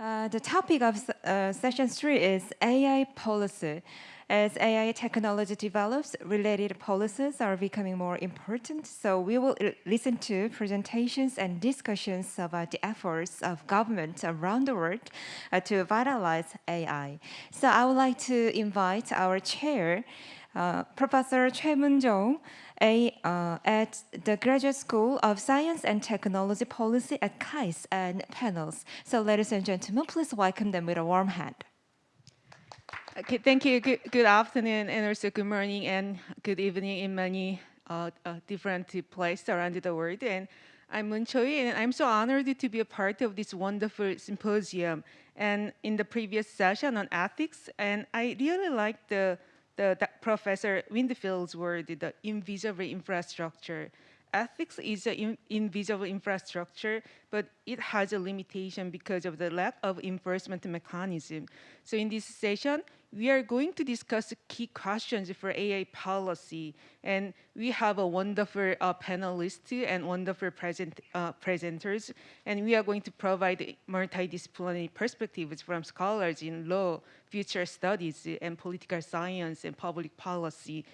Uh, the topic of uh, session three is AI policy. As AI technology develops, related policies are becoming more important. So we will listen to presentations and discussions about the efforts of governments around the world uh, to vitalize AI. So I would like to invite our chair, uh, Professor Choi Moon-jong, a, uh, at the Graduate School of Science and Technology Policy at KAIST and panels. So ladies and gentlemen, please welcome them with a warm hand. Okay, thank you. Good, good afternoon and also good morning and good evening in many uh, uh, different places around the world. And I'm Moon Choi, and I'm so honored to be a part of this wonderful symposium. And in the previous session on ethics, and I really like the the, Professor Winfield's word, the invisible infrastructure. Ethics is an invisible infrastructure, but it has a limitation because of the lack of enforcement mechanism. So in this session, we are going to discuss key questions for AI policy. And we have a wonderful uh, panelist and wonderful present, uh, presenters. And we are going to provide multidisciplinary perspectives from scholars in law, future studies, and political science and public policy.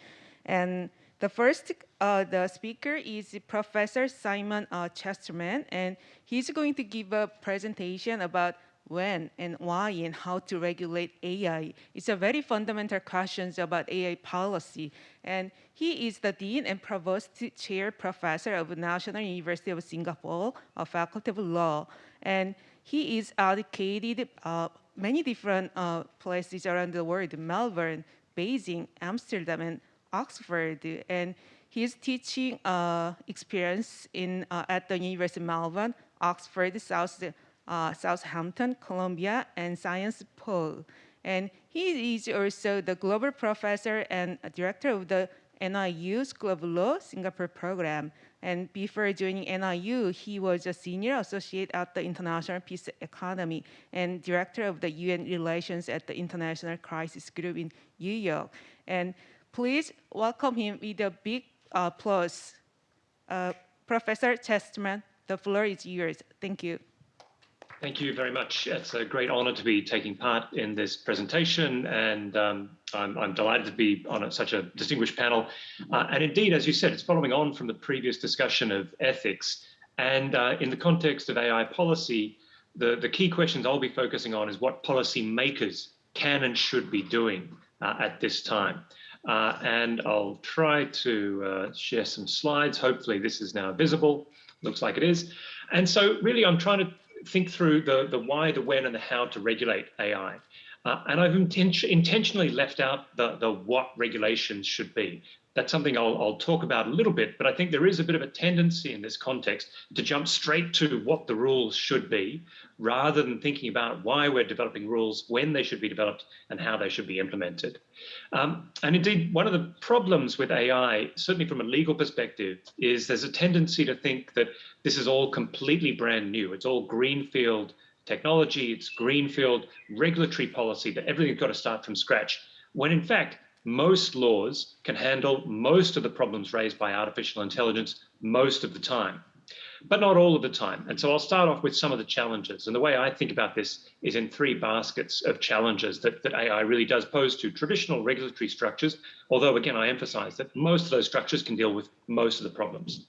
And the first, uh, the speaker is Professor Simon uh, Chesterman, and he's going to give a presentation about when and why and how to regulate AI. It's a very fundamental questions about AI policy. And he is the Dean and Provost Chair Professor of National University of Singapore, a Faculty of Law. And he is educated uh, many different uh, places around the world, Melbourne, Beijing, Amsterdam, and Oxford. And his teaching uh, experience in, uh, at the University of Melbourne, Oxford, South uh, Southampton, Columbia, and Sciences Po. And he is also the global professor and director of the NYU School of Law Singapore program. And before joining NIU, he was a senior associate at the International Peace Academy and director of the UN relations at the International Crisis Group in New York. And please welcome him with a big applause. Uh, Professor Chesterman, the floor is yours. Thank you. Thank you very much. It's a great honor to be taking part in this presentation, and um, I'm, I'm, delighted to be on a, such a distinguished panel. Uh, and indeed, as you said, it's following on from the previous discussion of ethics. And uh, in the context of AI policy, the, the key questions I'll be focusing on is what policy makers can and should be doing uh, at this time. Uh, and I'll try to uh, share some slides. Hopefully this is now visible. Looks like it is. And so really I'm trying to think through the, the why, the when, and the how to regulate AI. Uh, and I've inten intentionally left out the, the what regulations should be. That's something I'll, I'll talk about a little bit, but I think there is a bit of a tendency in this context to jump straight to what the rules should be, rather than thinking about why we're developing rules, when they should be developed, and how they should be implemented. Um, and indeed, one of the problems with AI, certainly from a legal perspective, is there's a tendency to think that this is all completely brand new. It's all greenfield technology, it's greenfield regulatory policy, that everything's got to start from scratch. When in fact, most laws can handle most of the problems raised by artificial intelligence most of the time, but not all of the time. And so I'll start off with some of the challenges. And the way I think about this is in three baskets of challenges that, that AI really does pose to traditional regulatory structures, although again, I emphasize that most of those structures can deal with most of the problems.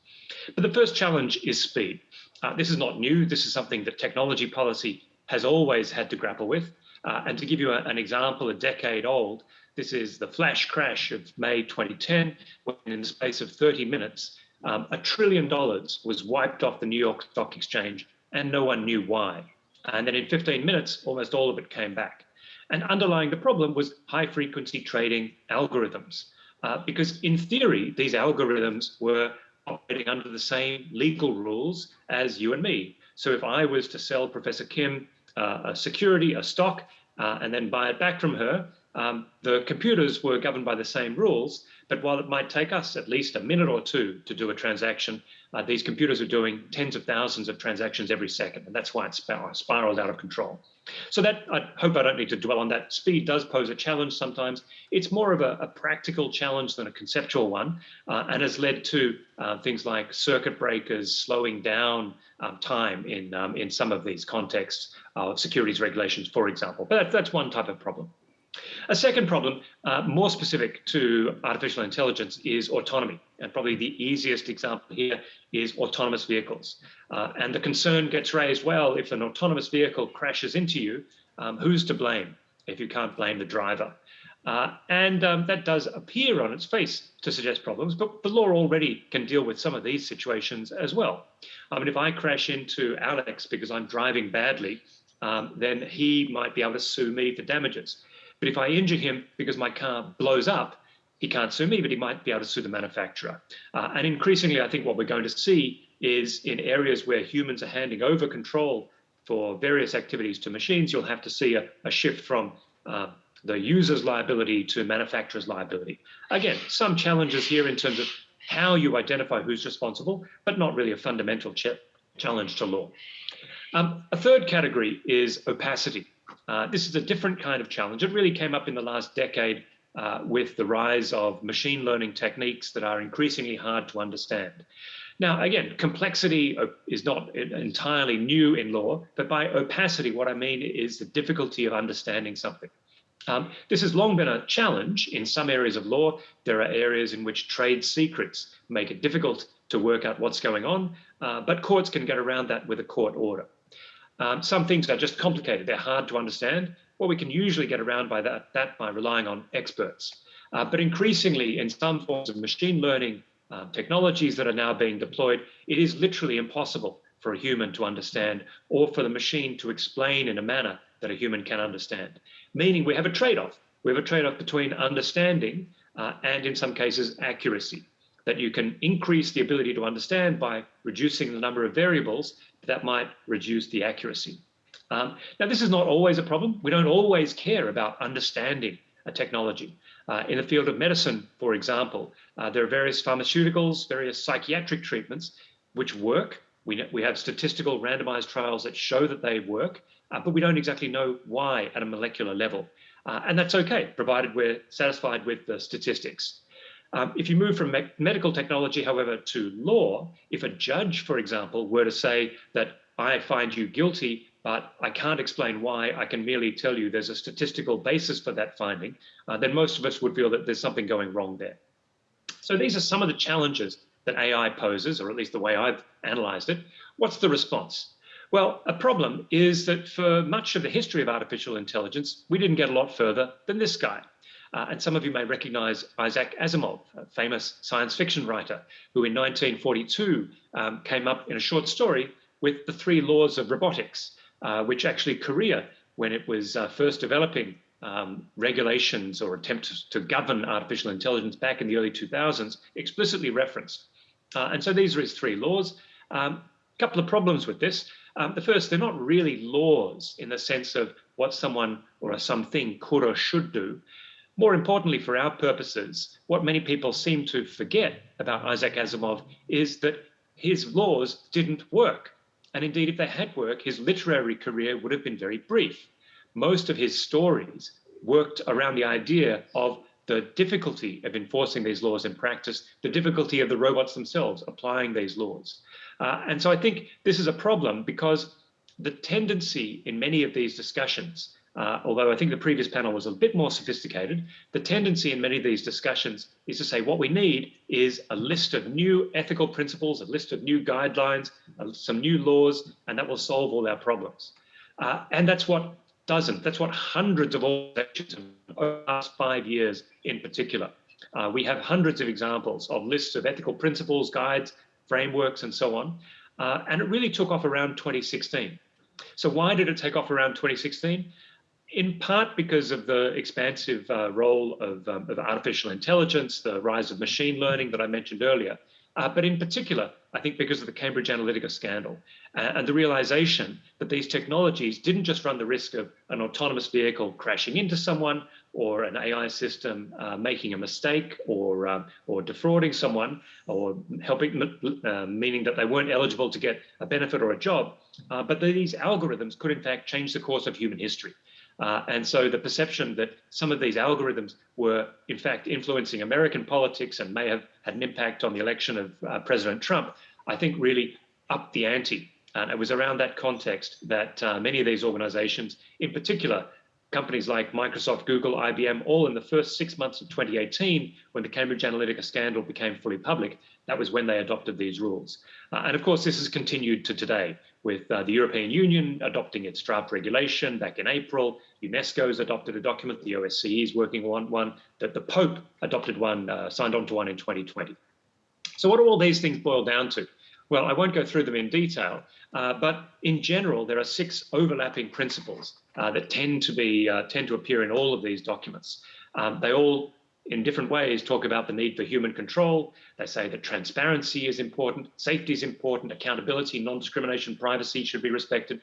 But the first challenge is speed. Uh, this is not new. This is something that technology policy has always had to grapple with. Uh, and to give you a, an example, a decade old, this is the flash crash of May 2010, when in the space of 30 minutes, um, a trillion dollars was wiped off the New York Stock Exchange and no one knew why. And then in 15 minutes, almost all of it came back. And underlying the problem was high frequency trading algorithms. Uh, because in theory, these algorithms were operating under the same legal rules as you and me. So if I was to sell Professor Kim uh, a security, a stock, uh, and then buy it back from her, um, the computers were governed by the same rules, But while it might take us at least a minute or two to do a transaction, uh, these computers are doing tens of thousands of transactions every second, and that's why it's spiraled out of control. So that I hope I don't need to dwell on that. Speed does pose a challenge sometimes. It's more of a, a practical challenge than a conceptual one, uh, and has led to uh, things like circuit breakers slowing down um, time in um, in some of these contexts of securities regulations, for example. But that, that's one type of problem. A second problem, uh, more specific to artificial intelligence, is autonomy. And probably the easiest example here is autonomous vehicles. Uh, and the concern gets raised, well, if an autonomous vehicle crashes into you, um, who's to blame if you can't blame the driver? Uh, and um, that does appear on its face to suggest problems, but the law already can deal with some of these situations as well. I mean, if I crash into Alex because I'm driving badly, um, then he might be able to sue me for damages. But if I injure him because my car blows up, he can't sue me, but he might be able to sue the manufacturer. Uh, and increasingly, I think what we're going to see is in areas where humans are handing over control for various activities to machines, you'll have to see a, a shift from uh, the user's liability to manufacturer's liability. Again, some challenges here in terms of how you identify who's responsible, but not really a fundamental ch challenge to law. Um, a third category is opacity. Uh, this is a different kind of challenge. It really came up in the last decade uh, with the rise of machine learning techniques that are increasingly hard to understand. Now, again, complexity is not entirely new in law, but by opacity, what I mean is the difficulty of understanding something. Um, this has long been a challenge in some areas of law. There are areas in which trade secrets make it difficult to work out what's going on, uh, but courts can get around that with a court order. Um, some things are just complicated, they're hard to understand. Well, we can usually get around by that, that by relying on experts. Uh, but increasingly, in some forms of machine learning uh, technologies that are now being deployed, it is literally impossible for a human to understand or for the machine to explain in a manner that a human can understand. Meaning we have a trade-off. We have a trade-off between understanding uh, and in some cases accuracy that you can increase the ability to understand by reducing the number of variables that might reduce the accuracy. Um, now, this is not always a problem. We don't always care about understanding a technology. Uh, in the field of medicine, for example, uh, there are various pharmaceuticals, various psychiatric treatments which work. We, we have statistical randomized trials that show that they work, uh, but we don't exactly know why at a molecular level. Uh, and that's okay, provided we're satisfied with the statistics. Um, if you move from me medical technology, however, to law, if a judge, for example, were to say that I find you guilty, but I can't explain why, I can merely tell you there's a statistical basis for that finding, uh, then most of us would feel that there's something going wrong there. So these are some of the challenges that AI poses, or at least the way I've analyzed it. What's the response? Well, a problem is that for much of the history of artificial intelligence, we didn't get a lot further than this guy. Uh, and some of you may recognize Isaac Asimov, a famous science fiction writer, who in 1942 um, came up in a short story with the three laws of robotics, uh, which actually Korea, when it was uh, first developing um, regulations or attempts to govern artificial intelligence back in the early 2000s, explicitly referenced. Uh, and so these are his three laws. A um, couple of problems with this. Um, the first, they're not really laws in the sense of what someone or something could or should do. More importantly, for our purposes, what many people seem to forget about Isaac Asimov is that his laws didn't work. And indeed, if they had worked, his literary career would have been very brief. Most of his stories worked around the idea of the difficulty of enforcing these laws in practice, the difficulty of the robots themselves applying these laws. Uh, and so I think this is a problem because the tendency in many of these discussions uh, although I think the previous panel was a bit more sophisticated, the tendency in many of these discussions is to say what we need is a list of new ethical principles, a list of new guidelines, uh, some new laws, and that will solve all our problems. Uh, and that's what doesn't. That's what hundreds of organizations over the last five years in particular. Uh, we have hundreds of examples of lists of ethical principles, guides, frameworks, and so on. Uh, and it really took off around 2016. So why did it take off around 2016? In part because of the expansive uh, role of, um, of, artificial intelligence, the rise of machine learning that I mentioned earlier. uh, but in particular, I think because of the Cambridge Analytica scandal uh, and the realization that these technologies didn't just run the risk of an autonomous vehicle crashing into someone or an AI system uh, making a mistake or, um, or defrauding someone or helping, uh, meaning that they weren't eligible to get a benefit or a job, uh, but that these algorithms could in fact change the course of human history. Uh, and so the perception that some of these algorithms were in fact influencing American politics and may have had an impact on the election of uh, President Trump, I think really upped the ante. And it was around that context that uh, many of these organizations, in particular, companies like Microsoft, Google, IBM, all in the first six months of 2018, when the Cambridge Analytica scandal became fully public, that was when they adopted these rules. Uh, and of course, this has continued to today, with uh, the European Union adopting its draft regulation back in April. UNESCO has adopted a document, the OSCE is working on one, that the Pope adopted one, uh, signed on to one in 2020. So what do all these things boil down to? Well, I won't go through them in detail, uh, but in general, there are six overlapping principles uh, that tend to be uh, tend to appear in all of these documents. Um, they all in different ways talk about the need for human control. They say that transparency is important, safety is important, accountability, non-discrimination, privacy should be respected.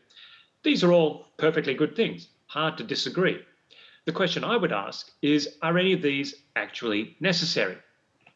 These are all perfectly good things, hard to disagree. The question I would ask is, are any of these actually necessary?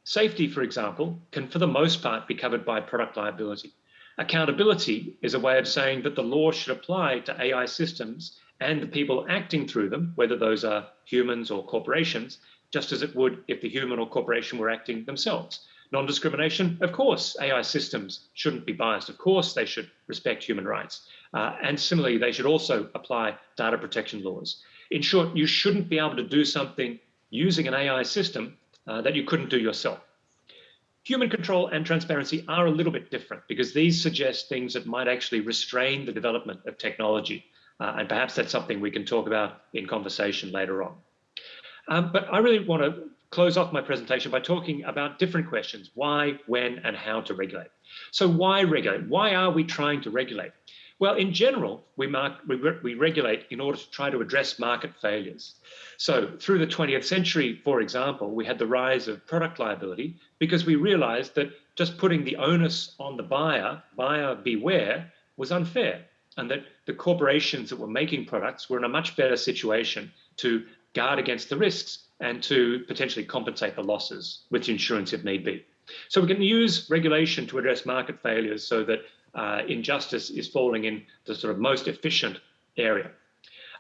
Safety, for example, can for the most part be covered by product liability. Accountability is a way of saying that the law should apply to AI systems and the people acting through them, whether those are humans or corporations, just as it would if the human or corporation were acting themselves. Non-discrimination, of course, AI systems shouldn't be biased. Of course, they should respect human rights. Uh, and similarly, they should also apply data protection laws. In short, you shouldn't be able to do something using an AI system uh, that you couldn't do yourself. Human control and transparency are a little bit different because these suggest things that might actually restrain the development of technology. Uh, and perhaps that's something we can talk about in conversation later on. Um, but I really want to close off my presentation by talking about different questions, why, when, and how to regulate. So why regulate? Why are we trying to regulate? Well, in general, we, mark, we, re we regulate in order to try to address market failures. So through the 20th century, for example, we had the rise of product liability because we realized that just putting the onus on the buyer, buyer beware, was unfair and that the corporations that were making products were in a much better situation to guard against the risks and to potentially compensate the losses with insurance if need be. So we can use regulation to address market failures so that uh, injustice is falling in the sort of most efficient area.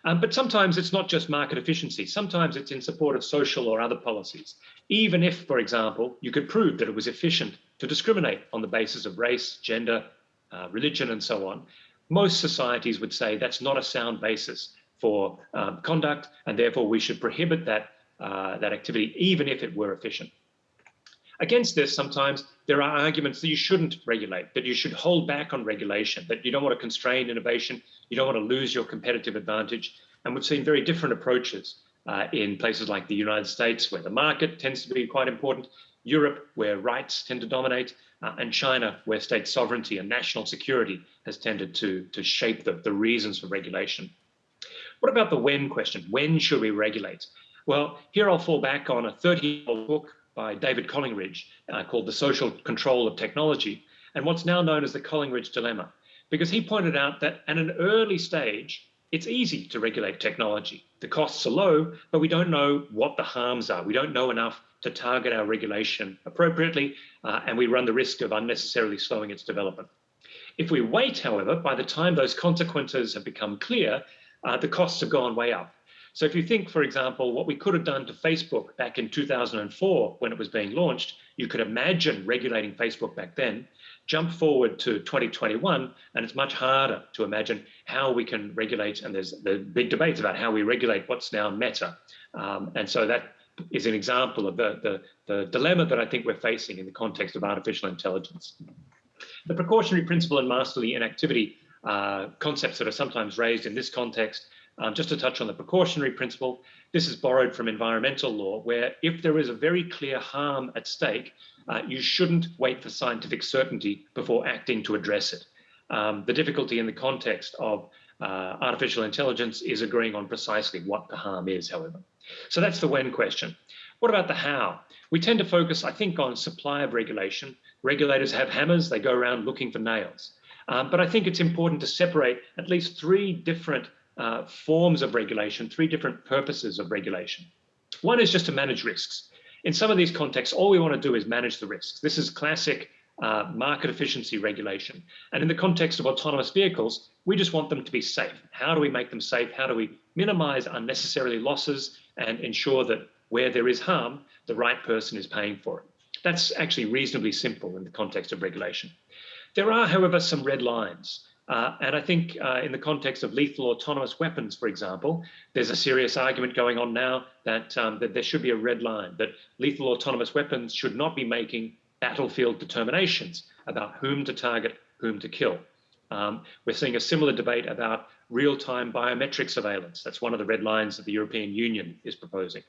Um, but sometimes it's not just market efficiency. Sometimes it's in support of social or other policies. Even if, for example, you could prove that it was efficient to discriminate on the basis of race, gender, uh, religion, and so on, most societies would say that's not a sound basis for um, conduct, and therefore we should prohibit that, uh, that activity, even if it were efficient. Against this, sometimes there are arguments that you shouldn't regulate, that you should hold back on regulation, that you don't want to constrain innovation, you don't want to lose your competitive advantage. And we've seen very different approaches uh, in places like the United States, where the market tends to be quite important, Europe, where rights tend to dominate, uh, and China, where state sovereignty and national security has tended to, to shape the, the reasons for regulation. What about the when question? When should we regulate? Well, here I'll fall back on a 30-year-old book by David Collingridge uh, called The Social Control of Technology, and what's now known as the Collingridge Dilemma, because he pointed out that at an early stage, it's easy to regulate technology. The costs are low, but we don't know what the harms are. We don't know enough to target our regulation appropriately, uh, and we run the risk of unnecessarily slowing its development. If we wait, however, by the time those consequences have become clear, uh, the costs have gone way up. So if you think, for example, what we could have done to Facebook back in 2004 when it was being launched, you could imagine regulating Facebook back then, jump forward to 2021, and it's much harder to imagine how we can regulate, and there's the big debates about how we regulate what's now Meta. Um, and so that is an example of the, the, the dilemma that I think we're facing in the context of artificial intelligence. The precautionary principle and masterly inactivity uh, concepts that are sometimes raised in this context. Um, just to touch on the precautionary principle, this is borrowed from environmental law, where if there is a very clear harm at stake, uh, you shouldn't wait for scientific certainty before acting to address it. Um, the difficulty in the context of uh, artificial intelligence is agreeing on precisely what the harm is, however. So that's the when question. What about the how? We tend to focus, I think, on supply of regulation. Regulators have hammers, they go around looking for nails. Um, but I think it's important to separate at least three different uh, forms of regulation, three different purposes of regulation. One is just to manage risks. In some of these contexts, all we want to do is manage the risks. This is classic uh, market efficiency regulation. And in the context of autonomous vehicles, we just want them to be safe. How do we make them safe? How do we minimize unnecessarily losses and ensure that where there is harm, the right person is paying for it? That's actually reasonably simple in the context of regulation. There are, however, some red lines. Uh, and I think uh, in the context of lethal autonomous weapons, for example, there's a serious argument going on now that, um, that there should be a red line, that lethal autonomous weapons should not be making battlefield determinations about whom to target, whom to kill. Um, we're seeing a similar debate about real-time biometric surveillance. That's one of the red lines that the European Union is proposing.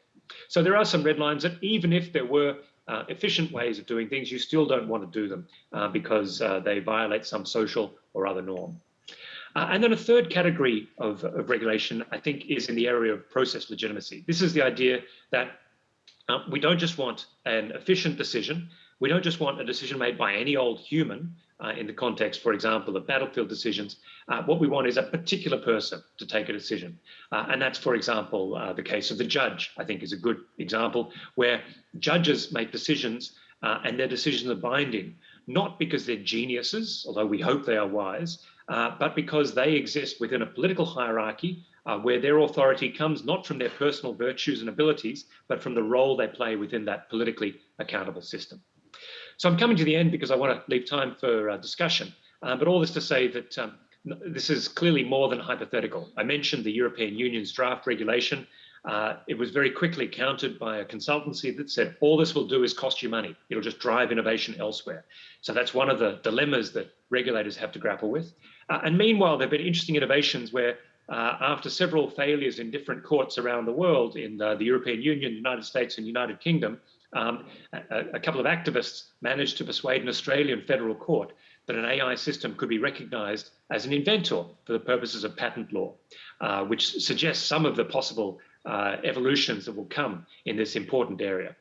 So there are some red lines that even if there were uh, efficient ways of doing things, you still don't want to do them uh, because uh, they violate some social or other norm. Uh, and then a third category of, of, regulation, I think, is in the area of process legitimacy. This is the idea that uh, we don't just want an efficient decision, we don't just want a decision made by any old human uh, in the context, for example, of battlefield decisions. Uh, what we want is a particular person to take a decision. Uh, and that's, for example, uh, the case of the judge, I think is a good example, where judges make decisions uh, and their decisions are binding, not because they're geniuses, although we hope they are wise, uh, but because they exist within a political hierarchy where their authority comes not from their personal virtues and abilities, but from the role they play within that politically accountable system. So I'm coming to the end because I want to leave time for uh, discussion. Uh, but all this to say that um, this is clearly more than hypothetical. I mentioned the European Union's draft regulation. Uh, it was very quickly countered by a consultancy that said, all this will do is cost you money. It'll just drive innovation elsewhere. So that's one of the dilemmas that regulators have to grapple with. Uh, and meanwhile, there have been interesting innovations where uh, after several failures in different courts around the world, in uh, the European Union, the United States and United Kingdom, um, a, a, couple of activists managed to persuade an Australian federal court that an AI system could be recognized as an inventor for the purposes of patent law, uh, which suggests some of the possible uh, evolutions that will come in this important area.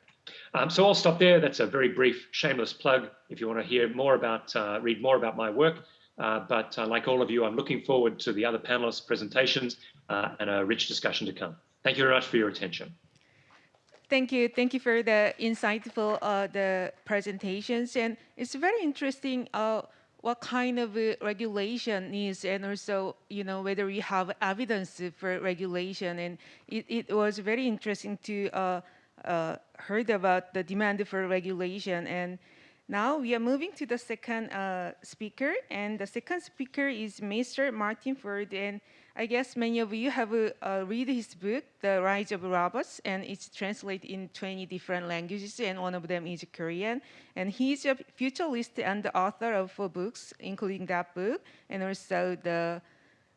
Um, so I'll stop there. That's a very brief, shameless plug if you want to hear more about, uh, read more about my work. Uh, but uh, like all of you, I'm looking forward to the other panelists' presentations uh, and a rich discussion to come. Thank you very much for your attention. Thank you. Thank you for the insightful uh, the presentations. And it's very interesting uh, what kind of uh, regulation is and also, you know, whether we have evidence for regulation. And it, it was very interesting to uh, uh, heard about the demand for regulation. And now we are moving to the second uh, speaker. And the second speaker is Mr. Martin Ford. And I guess many of you have uh, read his book, The Rise of Robots, and it's translated in 20 different languages, and one of them is Korean. And he's a futurist and the author of four books, including that book, and also the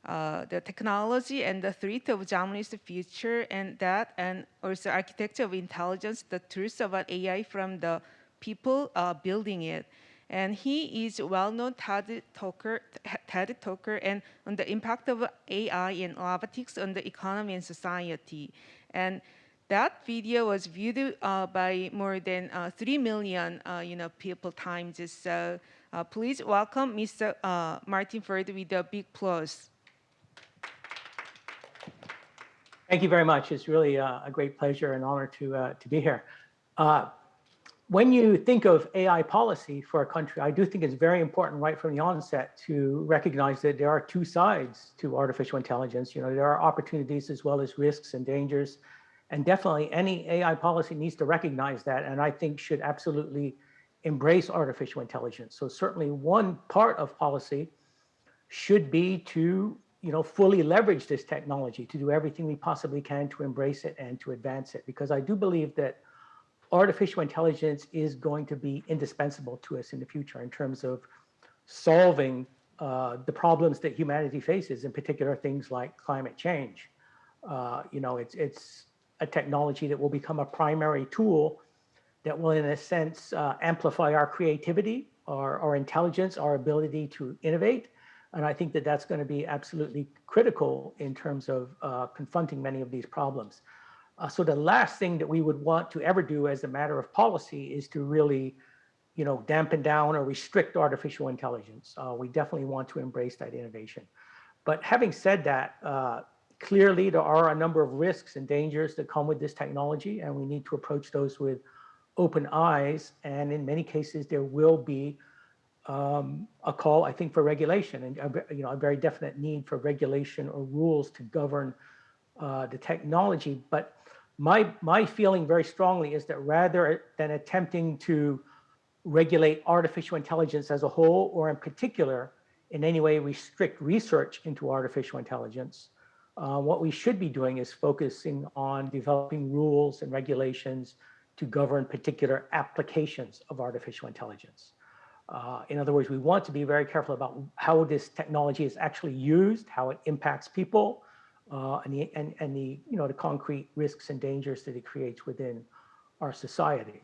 uh, the technology and the threat of jobless future, and that, and also architecture of intelligence, the truth about AI from the people uh, building it and he is a well-known TED talker, TED talker and on the impact of AI and robotics on the economy and society. And that video was viewed uh, by more than uh, 3 million uh, you know, people times. So uh, please welcome Mr. Uh, Martin Ford with a big applause. Thank you very much. It's really uh, a great pleasure and honor to, to be here when you think of AI policy for a country, I do think it's very important right from the onset to recognize that there are two sides to artificial intelligence. You know, there are opportunities as well as risks and dangers. And definitely any AI policy needs to recognize that and I think should absolutely embrace artificial intelligence. So certainly one part of policy should be to you know, fully leverage this technology, to do everything we possibly can to embrace it and to advance it. Because I do believe that artificial intelligence is going to be indispensable to us in the future in terms of solving uh, the problems that humanity faces, in particular things like climate change. Uh, you know, it's, it's a technology that will become a primary tool that will, in a sense, uh, amplify our creativity, our, our intelligence, our ability to innovate. And I think that that's going to be absolutely critical in terms of uh, confronting many of these problems. Uh, so the last thing that we would want to ever do as a matter of policy is to really, you know, dampen down or restrict artificial intelligence. Uh, we definitely want to embrace that innovation. But having said that, uh, clearly there are a number of risks and dangers that come with this technology, and we need to approach those with open eyes. And in many cases, there will be um, a call, I think, for regulation and you know a very definite need for regulation or rules to govern uh, the technology. But my my feeling very strongly is that rather than attempting to regulate artificial intelligence as a whole, or in particular, in any way restrict research into artificial intelligence, uh, what we should be doing is focusing on developing rules and regulations to govern particular applications of artificial intelligence. Uh, in other words, we want to be very careful about how this technology is actually used, how it impacts people, uh, and, the, and, and the, you know, the concrete risks and dangers that it creates within our society.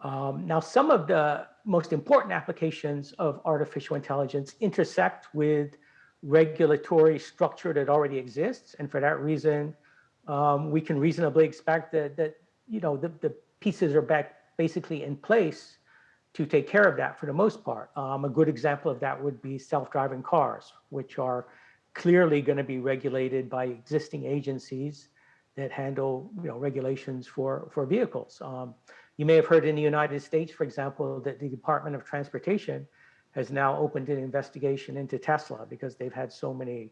Um, now, some of the most important applications of artificial intelligence intersect with regulatory structure that already exists. And for that reason, um, we can reasonably expect that, that you know, the, the pieces are back basically in place to take care of that for the most part. Um, a good example of that would be self-driving cars, which are clearly going to be regulated by existing agencies that handle you know, regulations for, for vehicles. Um, you may have heard in the United States, for example, that the Department of Transportation has now opened an investigation into Tesla because they've had so many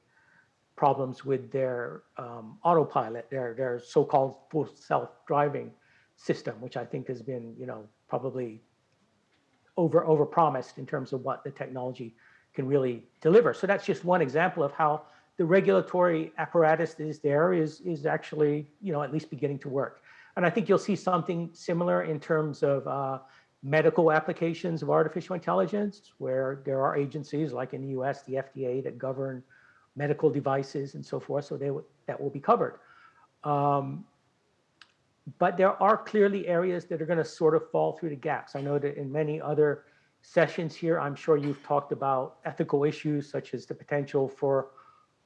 problems with their um, autopilot, their, their so-called full self-driving system, which I think has been, you know, probably over over promised in terms of what the technology can really deliver. So that's just one example of how the regulatory apparatus that is there is is actually you know at least beginning to work. And I think you'll see something similar in terms of uh, medical applications of artificial intelligence, where there are agencies like in the U.S. the FDA that govern medical devices and so forth. So they that will be covered. Um, but there are clearly areas that are going to sort of fall through the gaps. I know that in many other sessions here, I'm sure you've talked about ethical issues such as the potential for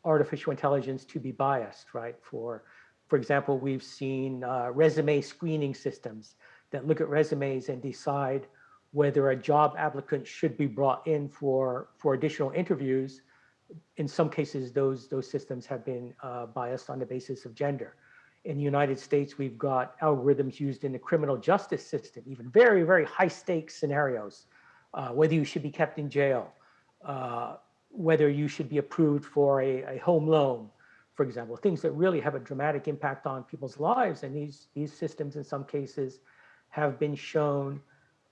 artificial intelligence to be biased, right? For, for example, we've seen uh, resume screening systems that look at resumes and decide whether a job applicant should be brought in for, for additional interviews. In some cases, those, those systems have been uh, biased on the basis of gender in the United States, we've got algorithms used in the criminal justice system, even very, very high stakes scenarios, uh, whether you should be kept in jail, uh, whether you should be approved for a, a, home loan, for example, things that really have a dramatic impact on people's lives. And these, these systems, in some cases, have been shown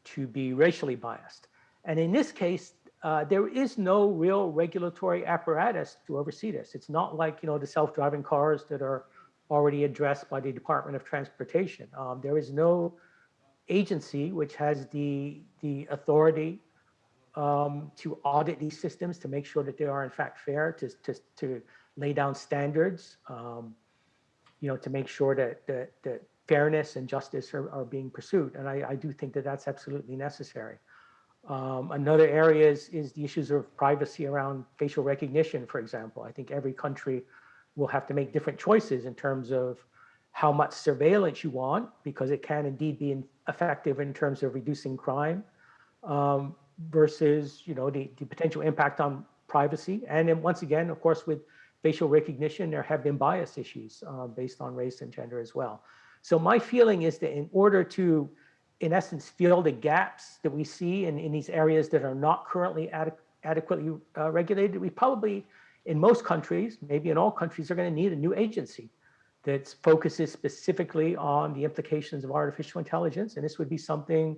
to be racially biased. And in this case, uh, there is no real regulatory apparatus to oversee this. It's not like, you know, the self-driving cars that are already addressed by the Department of Transportation. Um, there is no agency which has the, the authority um, to audit these systems to make sure that they are in fact fair, to, to, to lay down standards, um, you know, to make sure that, that, that fairness and justice are, are being pursued. And I, I do think that that's absolutely necessary. Um, another area is, is the issues of privacy around facial recognition, for example. I think every country will have to make different choices in terms of how much surveillance you want, because it can indeed be effective in terms of reducing crime, um, versus you know the, the potential impact on privacy. And then once again, of course, with facial recognition, there have been bias issues uh, based on race and gender as well. So my feeling is that in order to, in essence, fill the gaps that we see in, in these areas that are not currently adequately uh, regulated, we probably in most countries, maybe in all countries, are going to need a new agency that focuses specifically on the implications of artificial intelligence. And this would be something,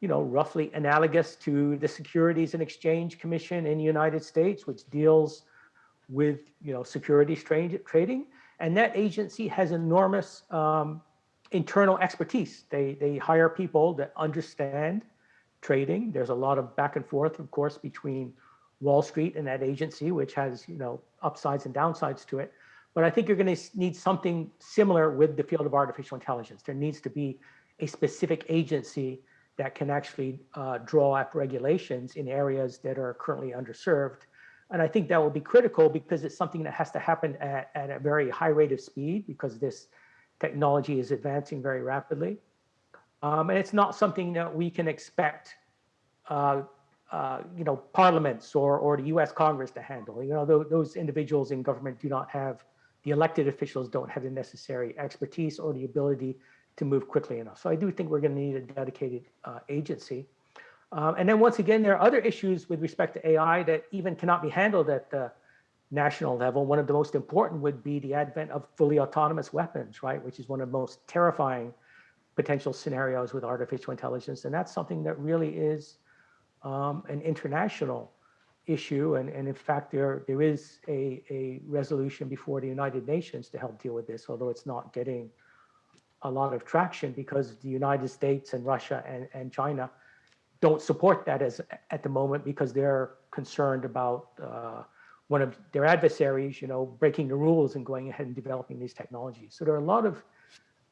you know, roughly analogous to the Securities and Exchange Commission in the United States, which deals with, you know, securities trading. And that agency has enormous um, internal expertise. They, they hire people that understand trading. There's a lot of back and forth, of course, between Wall Street and that agency, which has you know upsides and downsides to it. But I think you're going to need something similar with the field of artificial intelligence. There needs to be a specific agency that can actually uh, draw up regulations in areas that are currently underserved. And I think that will be critical because it's something that has to happen at, at a very high rate of speed because this technology is advancing very rapidly. Um, and it's not something that we can expect, uh, uh, you know, parliaments or, or the US Congress to handle. You know, those, those individuals in government do not have, the elected officials don't have the necessary expertise or the ability to move quickly enough. So I do think we're going to need a dedicated uh, agency. Um, and then once again, there are other issues with respect to AI that even cannot be handled at the national level. One of the most important would be the advent of fully autonomous weapons, right? Which is one of the most terrifying potential scenarios with artificial intelligence. And that's something that really is um, an international issue. And, and in fact, there, there is a, a resolution before the United Nations to help deal with this, although it's not getting a lot of traction because the United States and Russia and, and China don't support that as at the moment because they're concerned about uh, one of their adversaries, you know, breaking the rules and going ahead and developing these technologies. So there are a lot of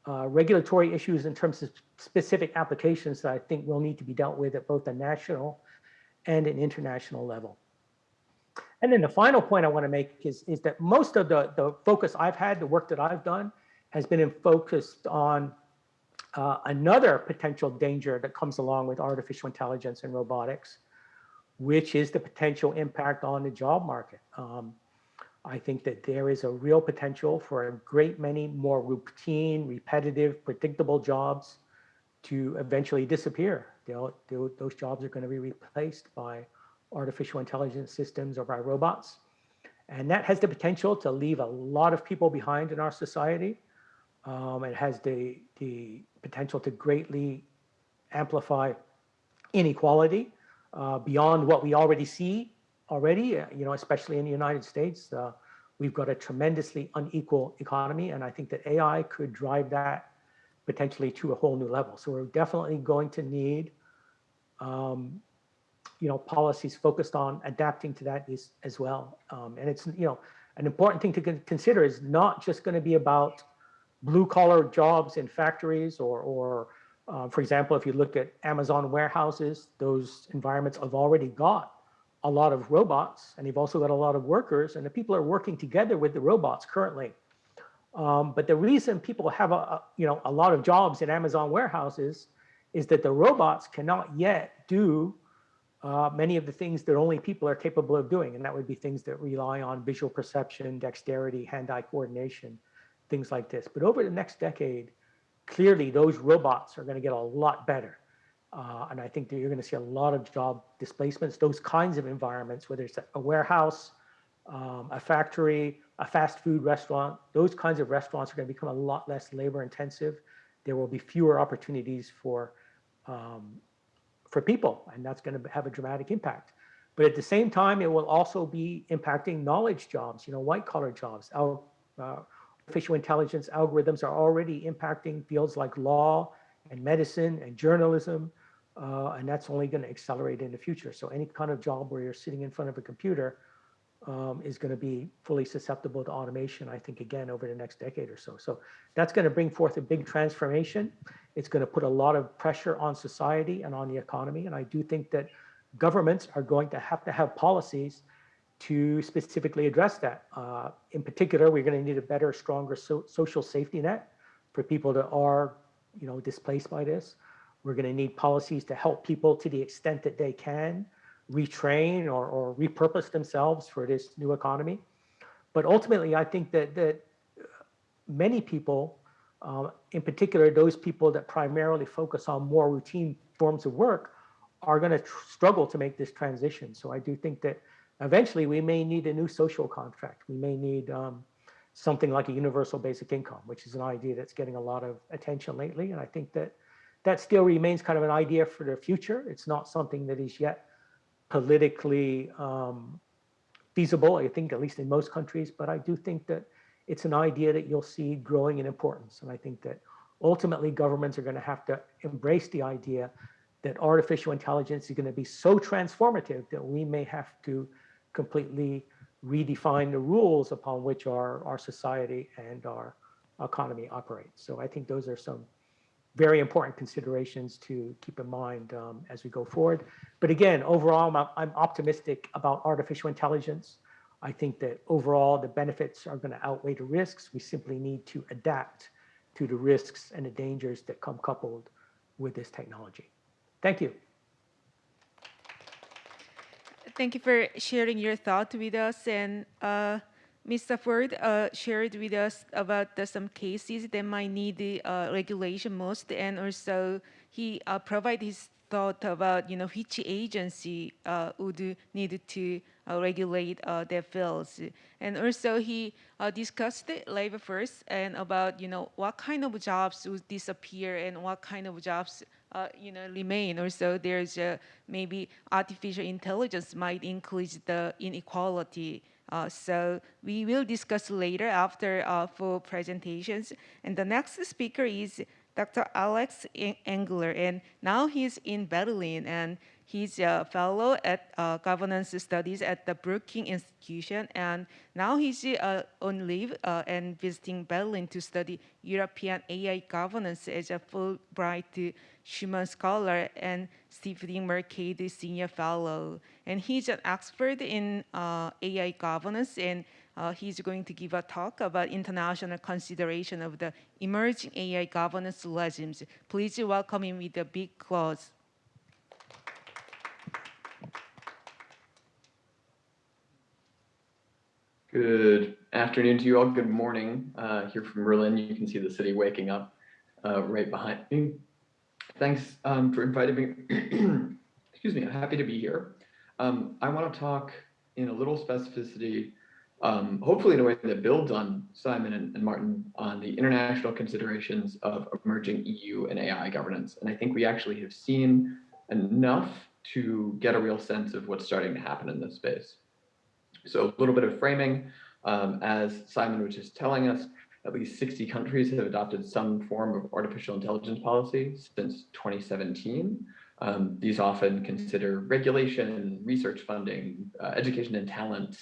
uh, regulatory issues in terms of specific applications that I think will need to be dealt with at both the national and an international level. And then the final point I want to make is, is that most of the, the focus I've had, the work that I've done, has been focused on uh, another potential danger that comes along with artificial intelligence and robotics, which is the potential impact on the job market. Um, I think that there is a real potential for a great many more routine, repetitive, predictable jobs to eventually disappear. They'll, they'll, those jobs are going to be replaced by artificial intelligence systems or by robots. And that has the potential to leave a lot of people behind in our society. Um, it has the, the potential to greatly amplify inequality uh, beyond what we already see already, uh, you know, especially in the United States. Uh, we've got a tremendously unequal economy, and I think that AI could drive that potentially to a whole new level. So we're definitely going to need, um, you know, policies focused on adapting to that is, as well. Um, and it's, you know, an important thing to consider is not just going to be about blue collar jobs in factories or, or uh, for example, if you look at Amazon warehouses, those environments have already got a lot of robots and you've also got a lot of workers and the people are working together with the robots currently. Um, but the reason people have a, a, you know, a lot of jobs in Amazon warehouses is that the robots cannot yet do uh, many of the things that only people are capable of doing. And that would be things that rely on visual perception, dexterity, hand-eye coordination, things like this. But over the next decade, clearly those robots are going to get a lot better. Uh, and I think that you're going to see a lot of job displacements, those kinds of environments, whether it's a warehouse, um, a factory, a fast food restaurant, those kinds of restaurants are going to become a lot less labor intensive. There will be fewer opportunities for, um, for people, and that's going to have a dramatic impact. But at the same time, it will also be impacting knowledge jobs, you know, white collar jobs. Our uh, artificial intelligence algorithms are already impacting fields like law and medicine and journalism, uh, and that's only going to accelerate in the future. So any kind of job where you're sitting in front of a computer um, is going to be fully susceptible to automation, I think, again, over the next decade or so. So that's going to bring forth a big transformation. It's going to put a lot of pressure on society and on the economy. And I do think that governments are going to have to have policies to specifically address that. Uh, in particular, we're going to need a better, stronger so social safety net for people that are, you know, displaced by this. We're going to need policies to help people to the extent that they can retrain or, or repurpose themselves for this new economy. But ultimately, I think that that many people, uh, in particular those people that primarily focus on more routine forms of work, are going to struggle to make this transition. So I do think that Eventually, we may need a new social contract. We may need um, something like a universal basic income, which is an idea that's getting a lot of attention lately. And I think that that still remains kind of an idea for the future. It's not something that is yet politically um, feasible, I think, at least in most countries. But I do think that it's an idea that you'll see growing in importance. And I think that ultimately governments are going to have to embrace the idea that artificial intelligence is going to be so transformative that we may have to completely redefine the rules upon which our, our society and our economy operates. So I think those are some very important considerations to keep in mind um, as we go forward. But again, overall, I'm, I'm optimistic about artificial intelligence. I think that overall the benefits are going to outweigh the risks. We simply need to adapt to the risks and the dangers that come coupled with this technology. Thank you. Thank you for sharing your thought with us. And uh, Mr. Ford uh, shared with us about the, some cases that might need uh, regulation most, and also he uh, provided his thought about you know which agency uh, would need to uh, regulate uh, their fields, and also he discussed labor first and about you know what kind of jobs would disappear and what kind of jobs uh, you know, remain. Also, there's uh, maybe artificial intelligence might increase the inequality. Uh, so we will discuss later after uh, full presentations. And the next speaker is Dr. Alex Engler, and now he's in Berlin, and he's a fellow at uh, governance studies at the Brookings Institution, and now he's uh, on leave uh, and visiting Berlin to study European AI governance as a Fulbright Schuman Scholar and Stiftung Mercator Senior Fellow. And he's an expert in uh, AI governance and uh, he's going to give a talk about international consideration of the emerging AI governance regimes. Please welcome him with a big applause. Good afternoon to you all. Good morning uh, here from Berlin. You can see the city waking up uh, right behind me. Thanks um, for inviting me. Excuse me, I'm happy to be here. Um, I want to talk in a little specificity, um, hopefully in a way that builds on Simon and, and, Martin on the international considerations of emerging EU and AI governance. And I think we actually have seen enough to get a real sense of what's starting to happen in this space. So a little bit of framing, um, as Simon was just telling us, at least 60 countries have adopted some form of artificial intelligence policy since 2017. Um, these often consider regulation, research funding, uh, education and talent,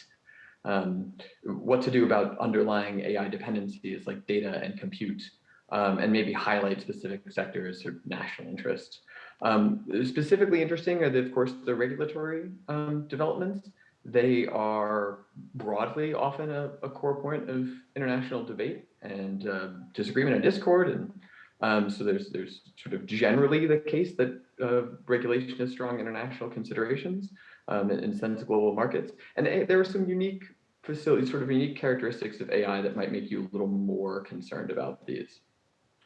um, what to do about underlying AI dependencies like data and compute, um, and maybe highlight specific sectors or national interest. Um, specifically interesting are, the, of course, the regulatory um, developments they are broadly often a, a, core point of international debate and uh, disagreement and discord. And um, so there's there's sort of generally the case that uh, regulation is strong international considerations um, sense global markets. And there are some unique facilities, sort of unique characteristics of AI that might make you a little more concerned about these.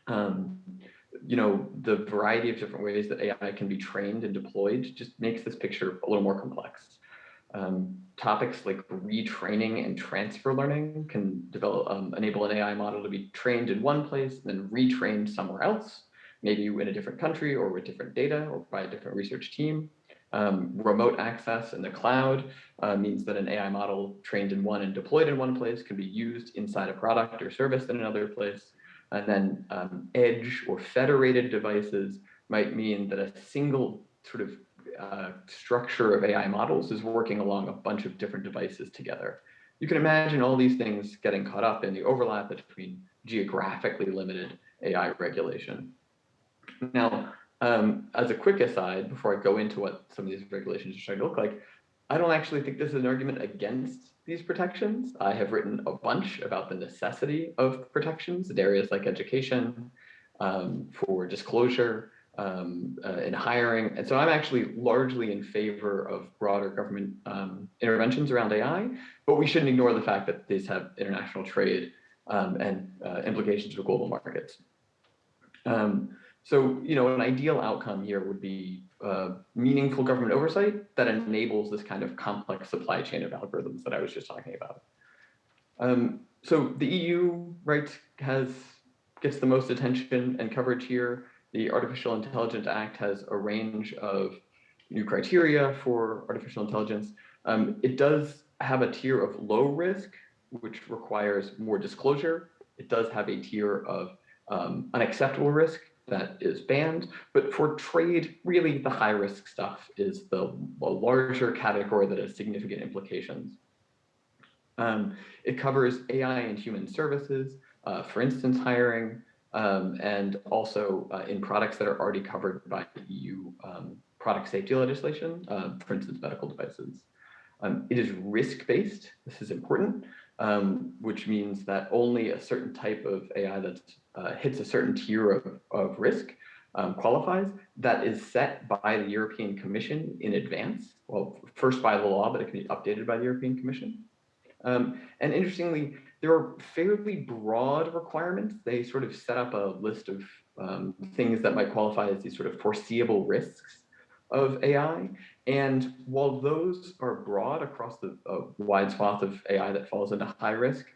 Um, you know, the variety of different ways that AI can be trained and deployed just makes this picture a little more complex. Um, topics like retraining and transfer learning can develop, um, enable an AI model to be trained in one place and then retrained somewhere else, maybe in a different country or with different data or by a different research team. Um, remote access in the cloud uh, means that an AI model trained in one and deployed in one place can be used inside a product or service in another place. And then um, edge or federated devices might mean that a single sort of uh, structure of AI models is working along a bunch of different devices together. You can imagine all these things getting caught up in the overlap between geographically limited AI regulation. Now, um, as a quick aside, before I go into what some of these regulations are starting to look like, I don't actually think this is an argument against these protections. I have written a bunch about the necessity of protections in areas like education, um, for disclosure, um, uh, in hiring. And so I'm actually largely in favor of broader government um, interventions around AI, but we shouldn't ignore the fact that these have international trade um, and uh, implications for global markets. Um, so, you know, an ideal outcome here would be uh, meaningful government oversight that enables this kind of complex supply chain of algorithms that I was just talking about. Um, so the EU, right, has gets the most attention and coverage here. The Artificial Intelligence Act has a range of new criteria for artificial intelligence. Um, it does have a tier of low risk, which requires more disclosure. It does have a tier of um, unacceptable risk that is banned. But for trade, really the high risk stuff is the, the larger category that has significant implications. Um, it covers AI and human services, uh, for instance, hiring, um, and also uh, in products that are already covered by EU um, product safety legislation, uh, for instance, medical devices. Um, it is risk-based. This is important. um, which means that only a certain type of AI that uh, hits a certain tier of, of risk um, qualifies. That is set by the European Commission in advance. Well, first by the law, but it can be updated by the European Commission. And interestingly, there are fairly broad requirements. They sort of set up a list of um, things that might qualify as these sort of foreseeable risks of AI. And while those are broad across the uh, wide swath of AI that falls into high risk,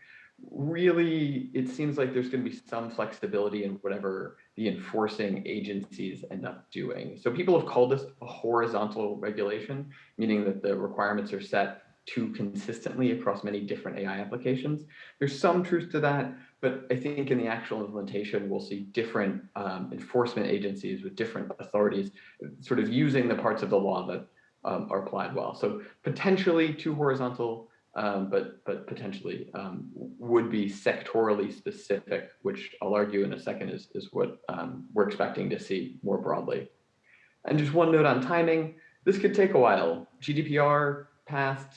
really it seems like there's going to be some flexibility in whatever the enforcing agencies end up doing. So people have called this a horizontal regulation, meaning that the requirements are set too consistently across many different AI applications. There's some truth to that, but I think in the actual implementation, we'll see different um, enforcement agencies with different authorities sort of using the parts of the law that um, are applied well. So potentially too horizontal, um, but but potentially um, would be sectorally specific, which I'll argue in a second is, is what um, we're expecting to see more broadly. And just one note on timing, this could take a while. GDPR passed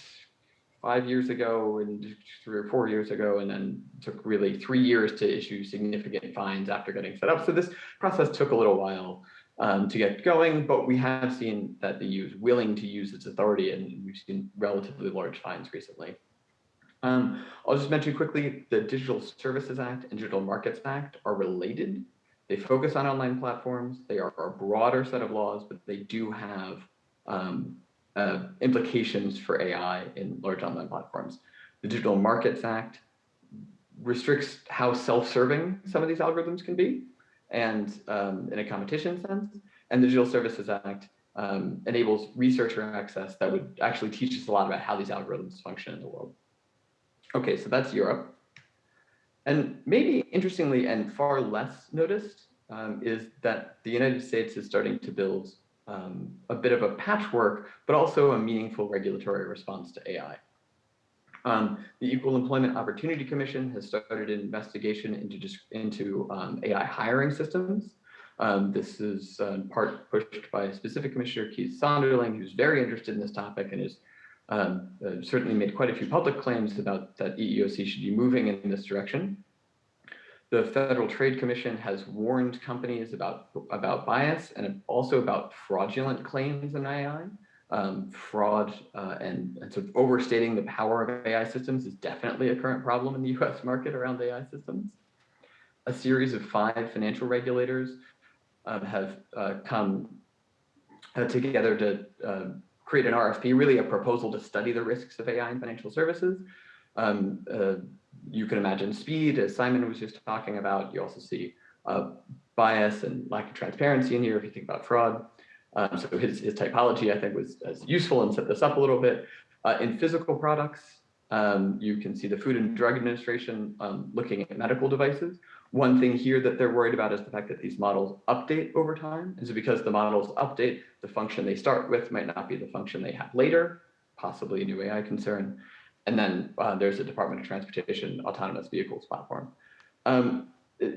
five years ago and three or four years ago, and then took really three years to issue significant fines after getting set up. So this process took a little while um, to get going, but we have seen that the EU is willing to use its authority, and we've seen relatively large fines recently. Um, I'll just mention quickly, the Digital Services Act and Digital Markets Act are related. They focus on online platforms. They are a broader set of laws, but they do have um, uh, implications for AI in large online platforms. The Digital Markets Act restricts how self-serving some of these algorithms can be and um, in a competition sense. And the Digital Services Act um, enables researcher access that would actually teach us a lot about how these algorithms function in the world. Okay, so that's Europe. And maybe interestingly and far less noticed um, is that the United States is starting to build um, a bit of a patchwork, but also a meaningful regulatory response to AI. Um, the Equal Employment Opportunity Commission has started an investigation into, into um, AI hiring systems. Um, this is uh, part pushed by specific commissioner Keith Sonderling, who's very interested in this topic and has um, uh, certainly made quite a few public claims about that EEOC should be moving in this direction. The Federal Trade Commission has warned companies about, about bias and also about fraudulent claims in AI. Um, fraud uh, and, and, sort of overstating the power of AI systems is definitely a current problem in the US market around AI systems. A series of five financial regulators um, have uh, come uh, together to uh, create an RFP, really a proposal to study the risks of AI in financial services. Um, uh, you can imagine speed, as Simon was just talking about. You also see uh, bias and lack of transparency in here if you think about fraud. Um, so his, his typology, I think, was, useful and set this up a little bit. Uh, in physical products, um, you can see the Food and Drug Administration um, looking at medical devices. One thing here that they're worried about is the fact that these models update over time. And so because the models update, the function they start with might not be the function they have later, possibly a new AI concern. And then uh, there's the Department of Transportation Autonomous Vehicles platform. Um,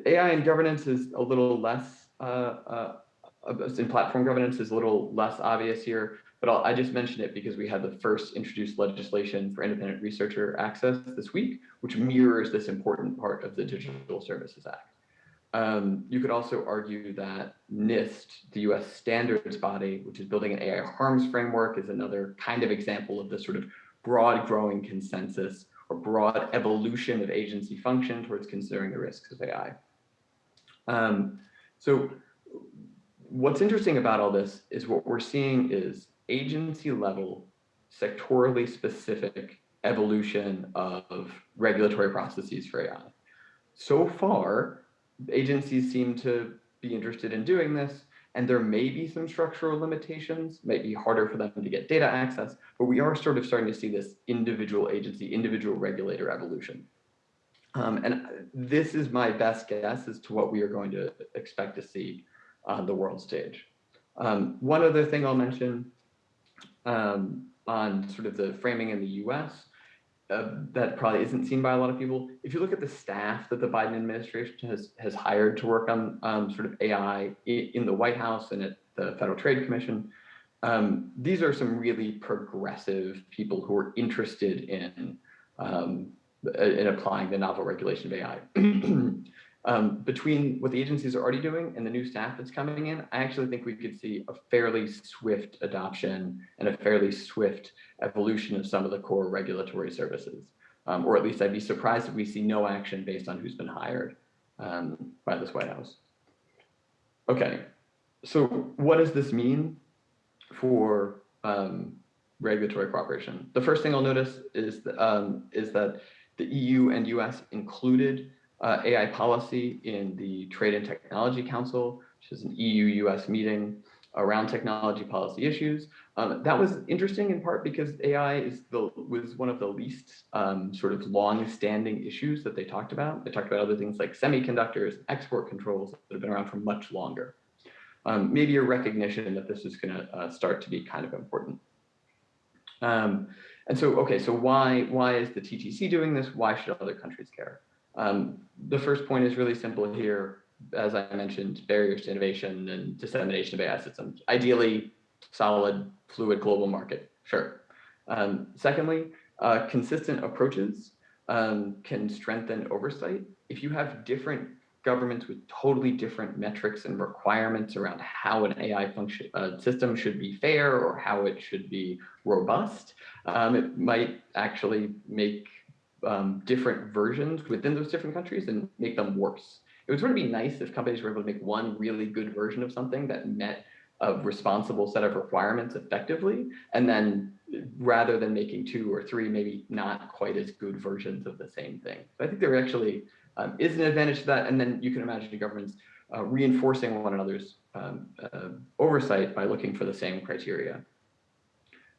AI in governance is a little less, uh, uh, in platform governance is a little less obvious here, but I'll, i just mentioned it because we had the first introduced legislation for independent researcher access this week, which mirrors this important part of the Digital Services Act. Um, you could also argue that NIST, the US standards body, which is building an AI harms framework, is another kind of example of this sort of broad growing consensus or broad evolution of agency function towards considering the risks of AI. Um, so what's interesting about all this is what we're seeing is agency level, sectorally specific evolution of regulatory processes for AI. So far, agencies seem to be interested in doing this, and there may be some structural limitations, might be harder for them to get data access, but we are sort of starting to see this individual agency, individual regulator evolution. Um, and this is my best guess as to what we are going to expect to see on the world stage. Um, one other thing I'll mention um, on sort of the framing in the US uh, that probably isn't seen by a lot of people. If you look at the staff that the Biden administration has has hired to work on um, sort of AI in the White House and at the Federal Trade Commission, um, these are some really progressive people who are interested in um, in applying the novel regulation of AI. um, between what the agencies are already doing and the new staff that's coming in, I actually think we could see a fairly swift adoption and a fairly swift evolution of some of the core regulatory services. Um, or at least I'd be surprised if we see no action based on who's been hired um, by this White House. Okay, so what does this mean for um, regulatory cooperation? The first thing I'll notice is, um, is that the EU and US included uh, AI policy in the Trade and Technology Council, which is an EU-US meeting around technology policy issues. Um, that was interesting in part because AI is the was one of the least um, sort of long-standing issues that they talked about. They talked about other things like semiconductors, export controls that have been around for much longer. Um, maybe a recognition that this is going to uh, start to be kind of important. Um, and so, okay, so why why is the TTC doing this? Why should other countries care? Um, the first point is really simple here. As I mentioned, barriers to innovation and dissemination of AI systems. Ideally, solid, fluid global market, sure. Um, secondly, uh, consistent approaches um, can strengthen oversight. If you have different governments with totally different metrics and requirements around how an AI function uh, system should be fair or how it should be robust, um, it might actually make um, different versions within those different countries and make them worse. It would sort of be nice if companies were able to make one really good version of something that met a responsible set of requirements effectively, and then rather than making two or three, maybe not quite as good versions of the same thing. So I think there actually um, is an advantage to that, and then you can imagine governments uh, reinforcing one another's um, uh, oversight by looking for the same criteria.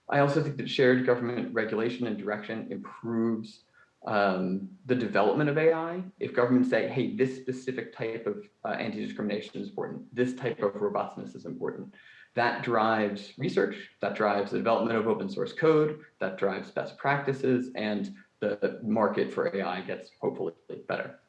I also think that shared government regulation and direction improves um, the development of AI, if governments say, hey, this specific type of uh, anti-discrimination is important, this type of robustness is important, that drives research, that drives the development of open source code, that drives best practices, and the market for AI gets hopefully better.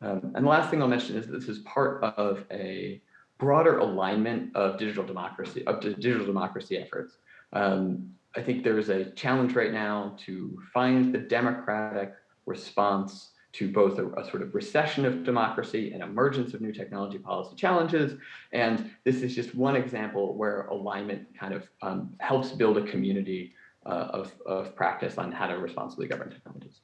Um, and the last thing I'll mention is this is part of a broader alignment of digital democracy, of digital democracy efforts. Um, I think there is a challenge right now to find the democratic response to both a, a, sort of recession of democracy and emergence of new technology policy challenges. And this is just one example where alignment kind of um, helps build a community uh, of, of practice on how to responsibly govern technologies.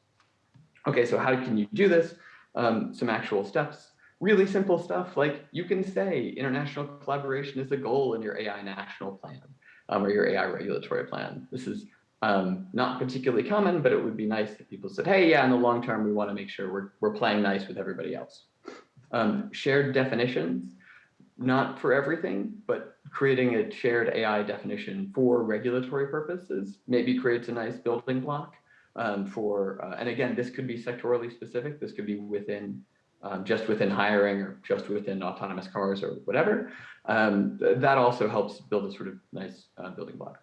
Okay, so how can you do this? Um, some actual steps. Really simple stuff like you can say international collaboration is a goal in your AI national plan um, or your AI regulatory plan. This is um, not particularly common, but it would be nice if people said, hey, yeah, in the long term, we want to make sure we're, we're playing nice with everybody else. Um, shared definitions, not for everything, but creating a shared AI definition for regulatory purposes maybe creates a nice building block um, for, uh, and again, this could be sectorally specific. This could be within, um, just within hiring or just within autonomous cars or whatever. Um, th that also helps build a sort of nice uh, building block.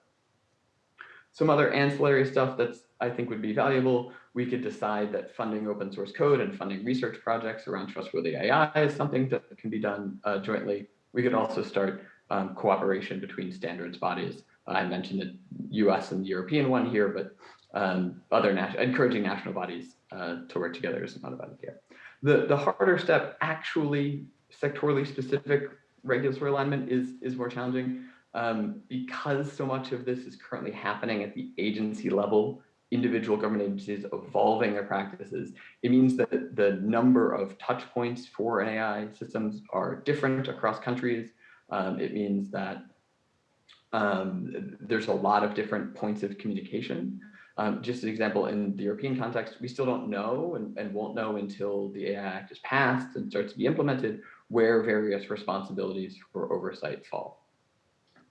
Some other ancillary stuff that's I think would be valuable. We could decide that funding open source code and funding research projects around trustworthy AI is something that can be done uh, jointly. We could also start um, cooperation between standards bodies. I mentioned the US and the European one here, but um, other encouraging national bodies uh, to work together is not a bad idea. The, the harder step, actually sectorally specific regulatory alignment is, is more challenging um, because so much of this is currently happening at the agency level, individual government agencies evolving their practices, it means that the number of touch points for AI systems are different across countries. Um, it means that um, there's a lot of different points of communication. Um, just an example, in the European context, we still don't know and, and won't know until the AI Act is passed and starts to be implemented where various responsibilities for oversight fall.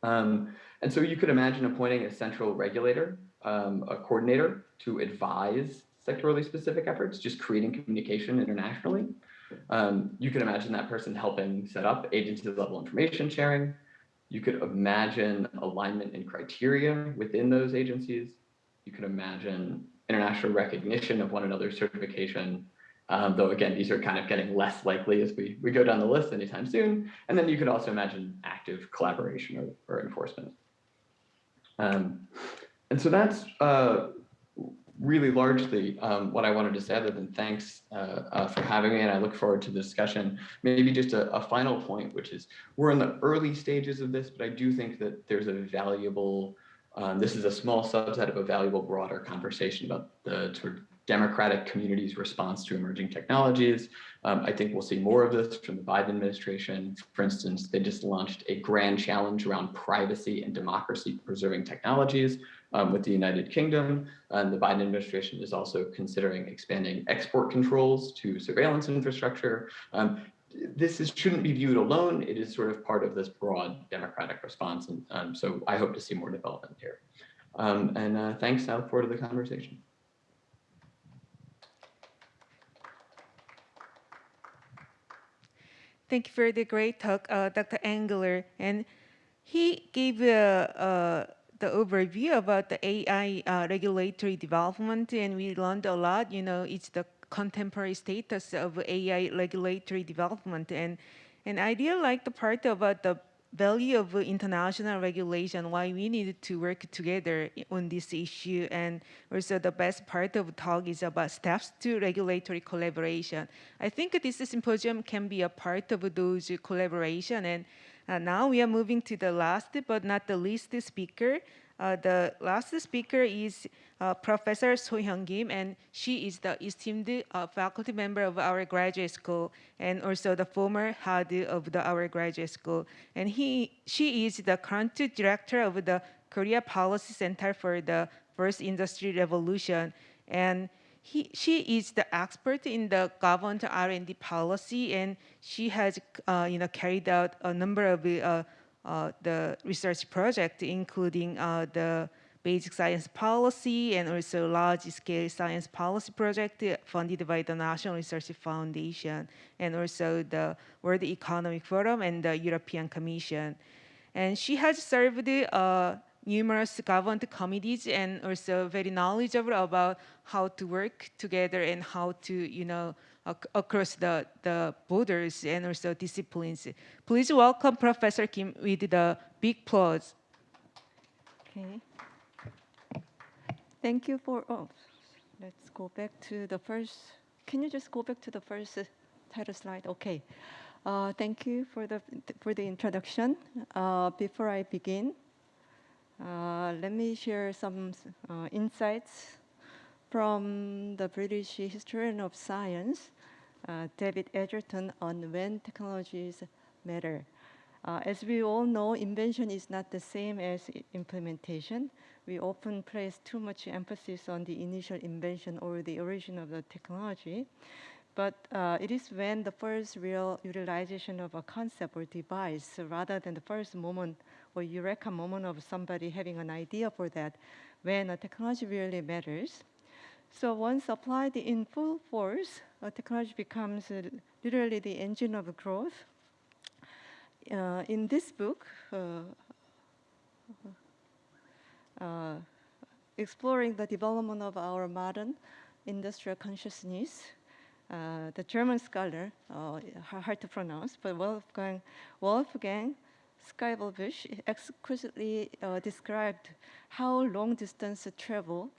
Um, and so you could imagine appointing a central regulator, um, a coordinator to advise sectorally specific efforts, just creating communication internationally. Um, you could imagine that person helping set up agency level information sharing. You could imagine alignment and criteria within those agencies. You could imagine international recognition of one another's certification um, though again, these are kind of getting less likely as we, we go down the list anytime soon. And then you could also imagine active collaboration or, or enforcement. Um, and so that's uh, really largely um, what I wanted to say, other than thanks uh, uh, for having me, and I look forward to the discussion. Maybe just a, a, final point, which is we're in the early stages of this, but I do think that there's a valuable, um, this is a small subset of a valuable broader conversation about the sort of democratic community's response to emerging technologies. Um, I think we'll see more of this from the Biden administration. For instance, they just launched a grand challenge around privacy and democracy preserving technologies um, with the United Kingdom. And the Biden administration is also considering expanding export controls to surveillance infrastructure. Um, this is, shouldn't be viewed alone. It is sort of part of this broad democratic response. And um, so I hope to see more development here. Um, and uh, thanks, I look forward to the conversation. Thank you for the great talk, uh, Dr. Engler. And he gave uh, the overview about the AI uh, regulatory development, and we learned a lot. You know, it's the contemporary status of AI regulatory development, and and I really like the part about the value of international regulation, why we need to work together on this issue. And also the best part of talk is about steps to regulatory collaboration. I think this symposium can be a part of those collaboration. And uh, now we are moving to the last but not the least speaker, uh, the last speaker is Professor So Hyun Kim, and she is the esteemed uh, faculty member of our graduate school, and also the former head of the, our graduate school. And he, she is the current director of the Korea Policy Center for the First Industry Revolution, and he, she is the expert in the government R&D policy, and she has, uh, you know, carried out a number of uh, uh, the research project, including uh, the basic science policy and also large-scale science policy project funded by the National Research Foundation and also the World Economic Forum and the European Commission. And she has served uh, numerous government committees and also very knowledgeable about how to work together and how to, you know, across the, the borders and also disciplines. Please welcome Professor Kim with the big applause. Okay. Thank you for, oh, let's go back to the first, can you just go back to the first title slide? Okay. Uh, thank you for the, for the introduction. Uh, before I begin, uh, let me share some uh, insights from the British historian of science uh, David Edgerton on when technologies matter. Uh, as we all know, invention is not the same as implementation. We often place too much emphasis on the initial invention or the origin of the technology. But uh, it is when the first real utilization of a concept or device, rather than the first moment or eureka moment of somebody having an idea for that, when a technology really matters. So once applied in full force, uh, technology becomes uh, literally the engine of growth. Uh, in this book, uh, uh, exploring the development of our modern industrial consciousness, uh, the German scholar, hard to pronounce, but Wolfgang, Wolfgang Schivelbusch exquisitely described how long distance travel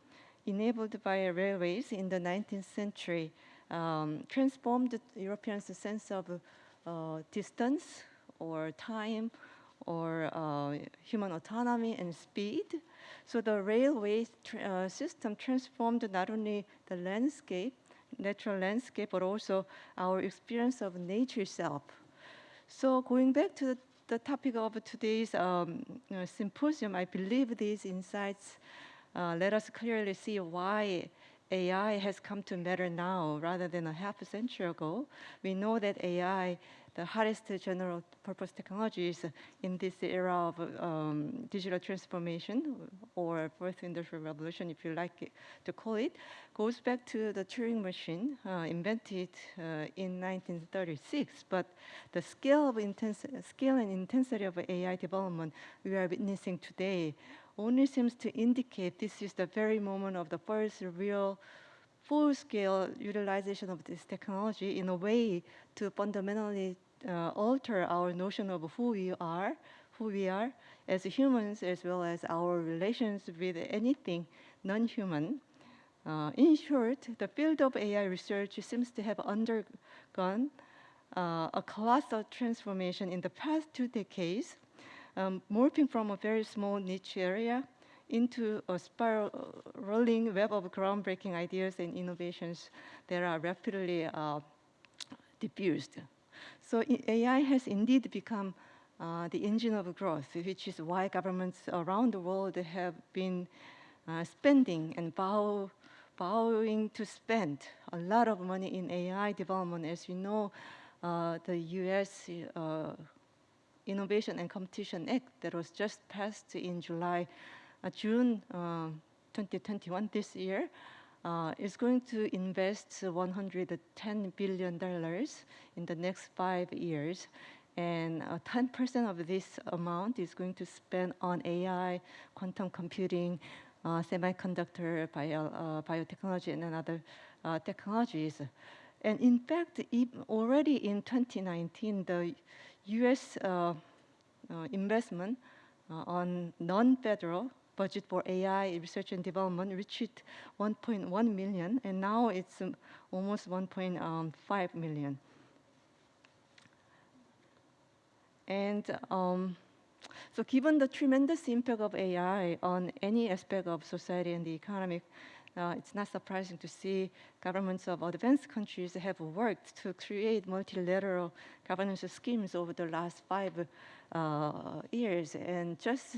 enabled by railways in the 19th century um, transformed Europeans' sense of uh, distance or time or uh, human autonomy and speed. So the railway uh, system transformed not only the landscape, natural landscape, but also our experience of nature itself. So going back to the, the topic of today's um, symposium, I believe these insights uh, let us clearly see why AI has come to matter now rather than a half a century ago. We know that AI, the hottest general purpose technologies in this era of um, digital transformation or fourth industrial revolution, if you like to call it, goes back to the Turing machine uh, invented uh, in 1936. But the scale of scale and intensity of AI development we are witnessing today only seems to indicate this is the very moment of the first real full-scale utilization of this technology in a way to fundamentally uh, alter our notion of who we are, who we are as humans, as well as our relations with anything non-human. Uh, in short, the field of AI research seems to have undergone uh, a colossal transformation in the past two decades, um, morphing from a very small niche area into a spiraling web of groundbreaking ideas and innovations that are rapidly uh, diffused. So AI has indeed become uh, the engine of growth, which is why governments around the world have been uh, spending and vowing to spend a lot of money in AI development. As you know, uh, the U.S. Uh, Innovation and Competition Act that was just passed in July, uh, June um, 2021 this year, uh, is going to invest 110 billion dollars in the next five years, and uh, 10% of this amount is going to spend on AI, quantum computing, uh, semiconductor, bio, uh, biotechnology, and other uh, technologies. And in fact, already in 2019, the U.S. Uh, uh, investment uh, on non-federal budget for AI research and development reached 1.1 million, and now it's um, almost 1.5 million. And um, so given the tremendous impact of AI on any aspect of society and the economy, uh, it's not surprising to see governments of advanced countries have worked to create multilateral governance schemes over the last five uh, years. And just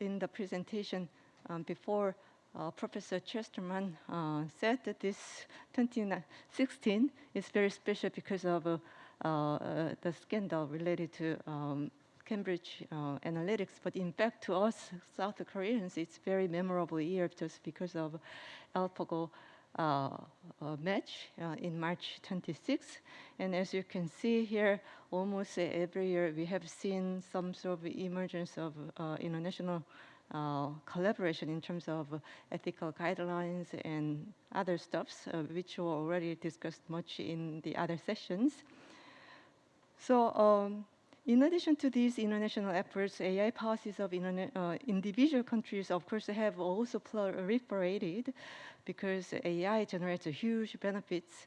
in the presentation um, before, uh, Professor Chesterman uh, said that this 2016 is very special because of uh, uh, the scandal related to um, Cambridge uh, Analytica, but in fact, to us South Koreans, it's very memorable year just because of AlphaGo match uh, in March 26. And as you can see here, almost every year we have seen some sort of emergence of uh, international uh, collaboration in terms of ethical guidelines and other stuffs, uh, which were already discussed much in the other sessions. So um, in addition to these international efforts, AI policies of uh, individual countries, of course, have also proliferated because AI generates huge benefits,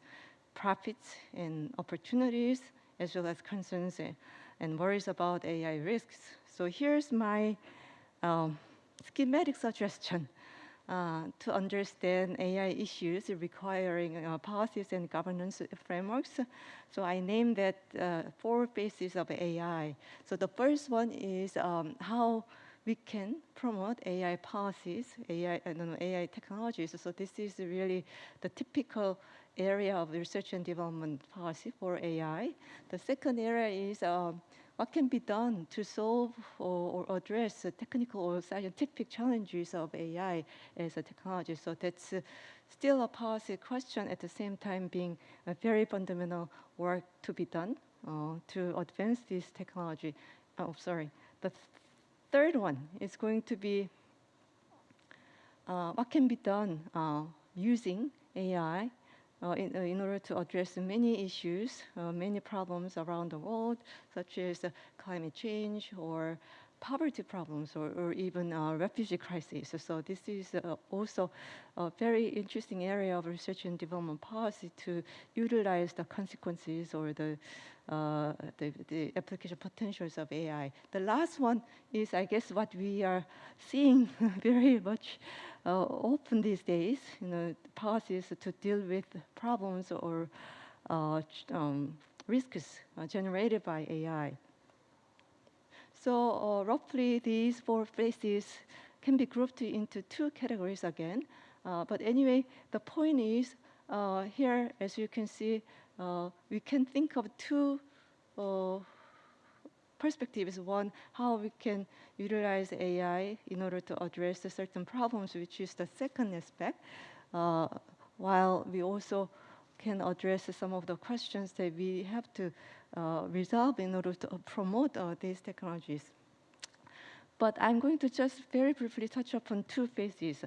profits, and opportunities, as well as concerns and- and worries about AI risks. So here's my um, schematic suggestion uh, to understand AI issues requiring uh, policies and governance frameworks. So I named that uh, four phases of AI. So the first one is um, how we can promote AI policies, AI, uh, no, no, AI technologies. So this is really the typical area of research and development policy for AI. The second area is um, what can be done to solve or, or address the technical or scientific challenges of AI as a technology. So that's uh, still a policy question at the same time being a very fundamental work to be done uh, to advance this technology. Oh, sorry. The th- third one is going to be uh, what can be done uh, using AI uh, in, uh, in order to address many issues, uh, many problems around the world, such as uh, climate change or poverty problems or, or even uh, refugee crisis. So this is uh, also a very interesting area of research and development policy to utilize the consequences or the, the, the application potentials of AI. The last one is, I guess, what we are seeing very much uh, open these days, you know, policies to deal with problems or uh, um, risks uh, generated by AI. So uh, roughly these four phases can be grouped into two categories again. Uh, but anyway, the point is here, as you can see, we can think of two uh, is One, how we can utilize AI in order to address certain problems, which is the second aspect, uh, while we also can address some of the questions that we have to uh, resolve in order to promote uh, these technologies. But I'm going to just very briefly touch upon two phases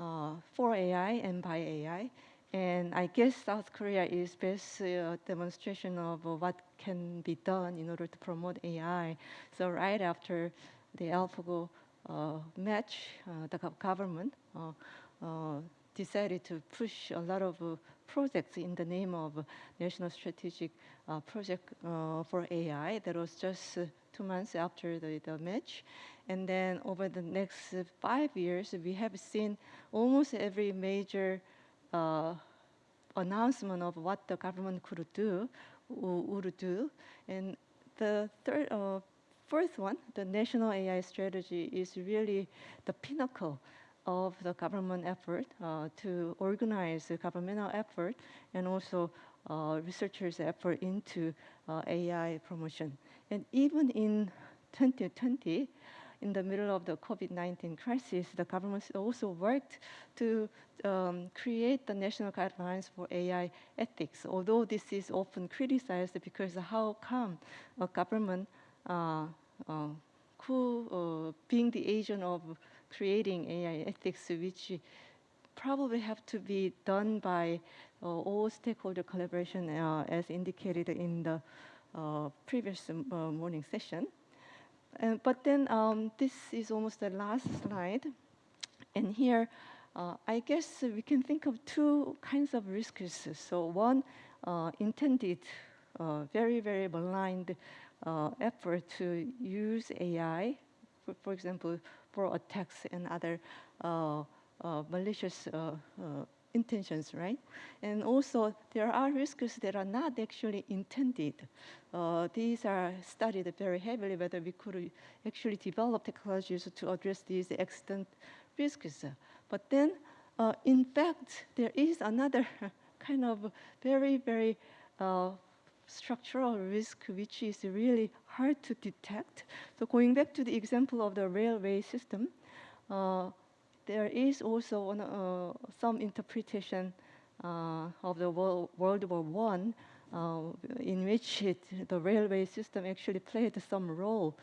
uh, for AI and by AI. And I guess South Korea is best uh, demonstration of uh, what can be done in order to promote AI. So right after the AlphaGo uh, match, uh, the government uh, uh, decided to push a lot of projects in the name of National Strategic Project for AI. That was just two months after the, the match. And then over the next five years, we have seen almost every major uh, announcement of what the government could do, would do. And the third, uh, fourth one, the national AI strategy, is really the pinnacle of the government effort uh, to organize the governmental effort and also uh, researchers' effort into uh, AI promotion. And even in 2020, in the middle of the COVID-19 crisis, the government also worked to um, create the national guidelines for AI ethics. Although this is often criticized because how come a government uh, uh, who, uh, being the agent of creating AI ethics, which probably have to be done by uh, all stakeholder collaboration uh, as indicated in the uh, previous uh, morning session. And, but then um, this is almost the last slide. And here, uh, I guess we can think of two kinds of risks. So one, uh, intended, uh, very, very blind uh, effort to use AI, for, for example, for attacks and other uh, uh, malicious uh, uh, intentions, right? And also, there are risks that are not actually intended. Uh, these are studied very heavily whether we could actually develop technologies to address these extant risks. But then, uh, in fact, there is another kind of very, very uh, structural risk which is really hard to detect. So going back to the example of the railway system, uh, there is also one, uh, some interpretation uh, of the World, World War One, uh, in which it, the railway system actually played some role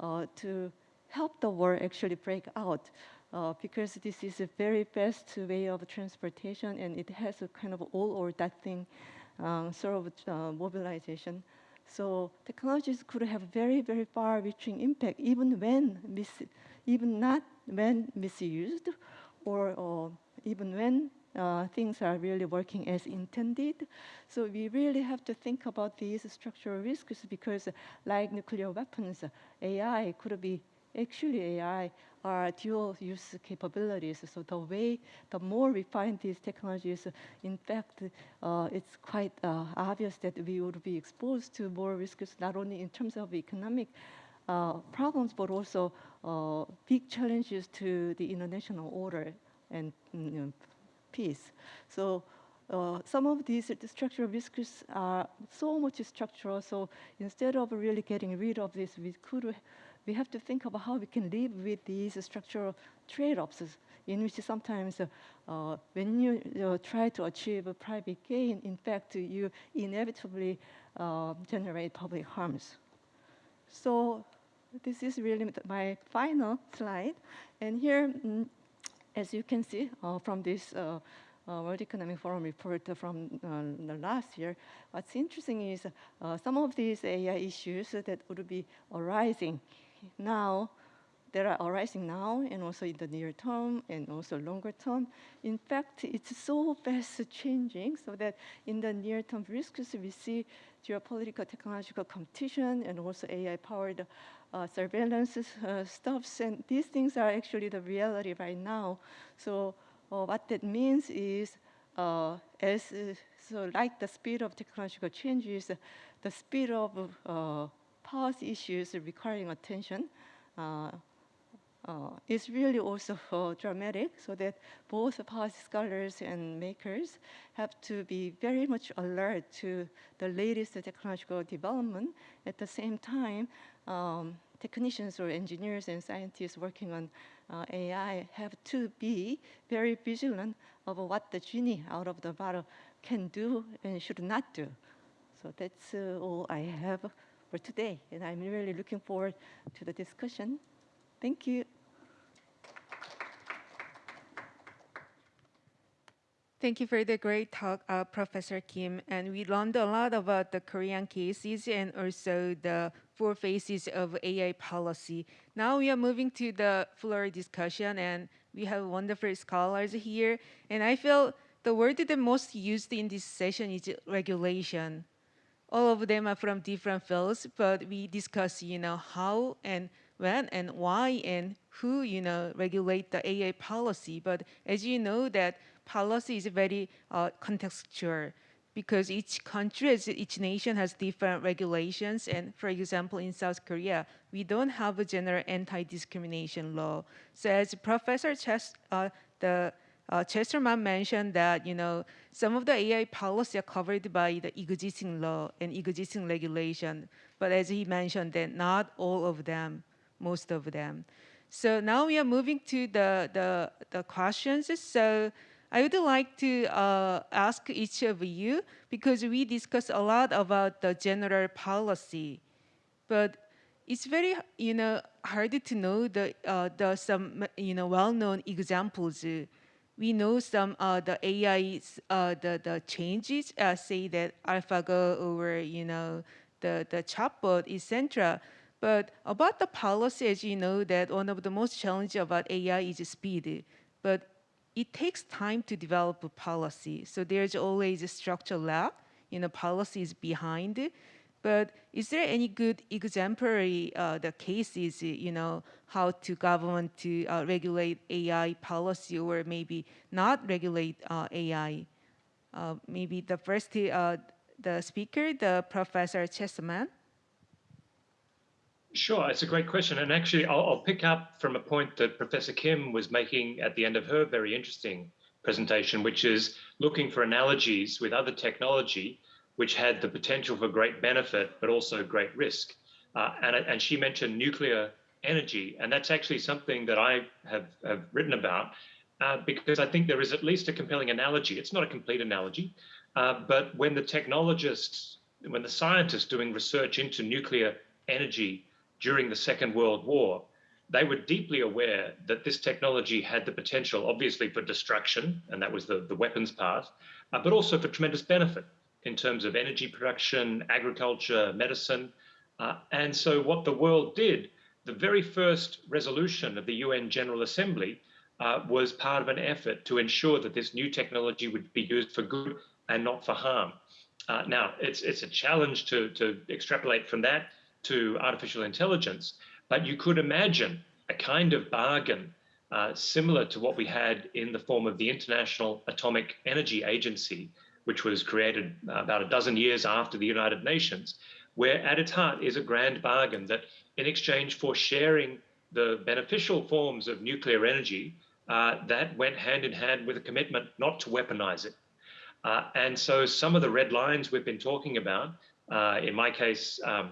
uh, to help the war actually break out. Uh, because this is a very best way of transportation and it has a kind of all or nothing um, sort of mobilization. So technologies could have very, very far-reaching impact even when even not when misused or, or even when uh, things are really working as intended. So we really have to think about these structural risks because like nuclear weapons, AI could be actually AI are dual use capabilities. So the way, the more we find these technologies, in fact, uh, it's quite uh, obvious that we would be exposed to more risks, not only in terms of economic uh, problems, but also uh, big challenges to the international order and you know, peace. So uh, some of these structural risks are so much structural. So instead of really getting rid of this, we could we have to think about how we can live with these structural trade-offs in which sometimes uh, uh, when you uh, try to achieve a private gain, in fact, you inevitably uh, generate public harms. So this is really my final slide. And here, mm, as you can see uh, from this uh, uh, World Economic Forum report from uh, the last year, what's interesting is uh, some of these AI issues that would be arising now, that are arising now and also in the near term and also longer term. In fact, it's so fast changing so that in the near term risks, we see geopolitical technological competition and also AI powered uh, surveillance uh, stuffs. And these things are actually the reality right now. So uh, what that means is uh, as uh, so like the speed of technological changes, the speed of uh, policy issues requiring attention uh, is really also uh, dramatic, so that both policy scholars and makers have to be very much alert to the latest technological development. At the same time, um, technicians or engineers and scientists working on uh, AI have to be very vigilant of what the genie out of the bottle can do and should not do. So that's uh, all I have for today, and I'm really looking forward to the discussion. Thank you. Thank you for the great talk, uh, Professor Kim. And we learned a lot about the Korean cases and also the four phases of AI policy. Now we are moving to the floor discussion, and We have wonderful scholars here, and I feel the word that most used in this session is regulation. All of them are from different fields, but we discuss, you know, how and when and why and who, you know, regulate the AI policy. But as you know, that policy is very uh, contextual because each country, each nation has different regulations. And for example, in South Korea, we don't have a general anti-discrimination law. So as Professor Chess, uh, the uh, Chesterman mentioned that you know some of the AI policy are covered by the existing law and existing regulation, but as he mentioned, that not all of them, most of them. So now we are moving to the the, the questions. So I would like to uh, ask each of you because we discussed a lot about the general policy, but it's very you know hard to know the uh, the some you know well-known examples we know some uh, the AI uh, the the changes uh, say that AlphaGo or you know the the chatbot etc. But about the policy, as you know, that one of the most challenging about AI is speed. But it takes time to develop a policy. So there's always a structural lag, you know, policies behind it. But is there any good exemplary uh, the cases, you know, how to government to uh, regulate AI policy or maybe not regulate uh, AI? Uh, maybe the first, uh, the speaker, the Professor Chesterman. Sure, it's a great question. And actually, I'll, I'll pick up from a point that Professor Kim was making at the end of her very interesting presentation, which is looking for analogies with other technology which had the potential for great benefit, but also great risk. Uh, and, and she mentioned nuclear energy, and that's actually something that I have, have written about uh, because I think there is at least a compelling analogy. It's not a complete analogy, uh, but when the technologists, when the scientists doing research into nuclear energy during the Second World War, they were deeply aware that this technology had the potential, obviously, for destruction, and that was the, the weapons part, uh, but also for tremendous benefit in terms of energy production, agriculture, medicine. Uh, and so, what the world did, the very first resolution of the UN General Assembly uh, was part of an effort to ensure that this new technology would be used for good and not for harm. Uh, now, it's, it's a challenge to, to extrapolate from that to artificial intelligence, but you could imagine a kind of bargain uh, similar to what we had in the form of the International Atomic Energy Agency, which was created about a dozen years after the United Nations, where at its heart is a grand bargain that in exchange for sharing the beneficial forms of nuclear energy, uh, that went hand in hand with a commitment not to weaponize it. Uh, and so some of the red lines we've been talking about, uh, in my case, um,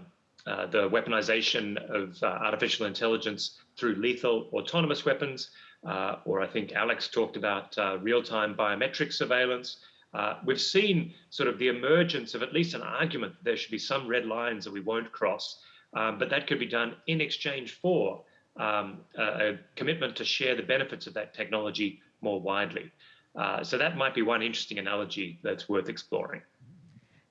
uh, the weaponization of uh, artificial intelligence through lethal autonomous weapons, uh, or I think Alex talked about real-time biometric surveillance, uh, we've seen sort of the emergence of at least an argument that there should be some red lines that we won't cross, um, but that could be done in exchange for um, a, a, commitment to share the benefits of that technology more widely. Uh, so that might be one interesting analogy that's worth exploring.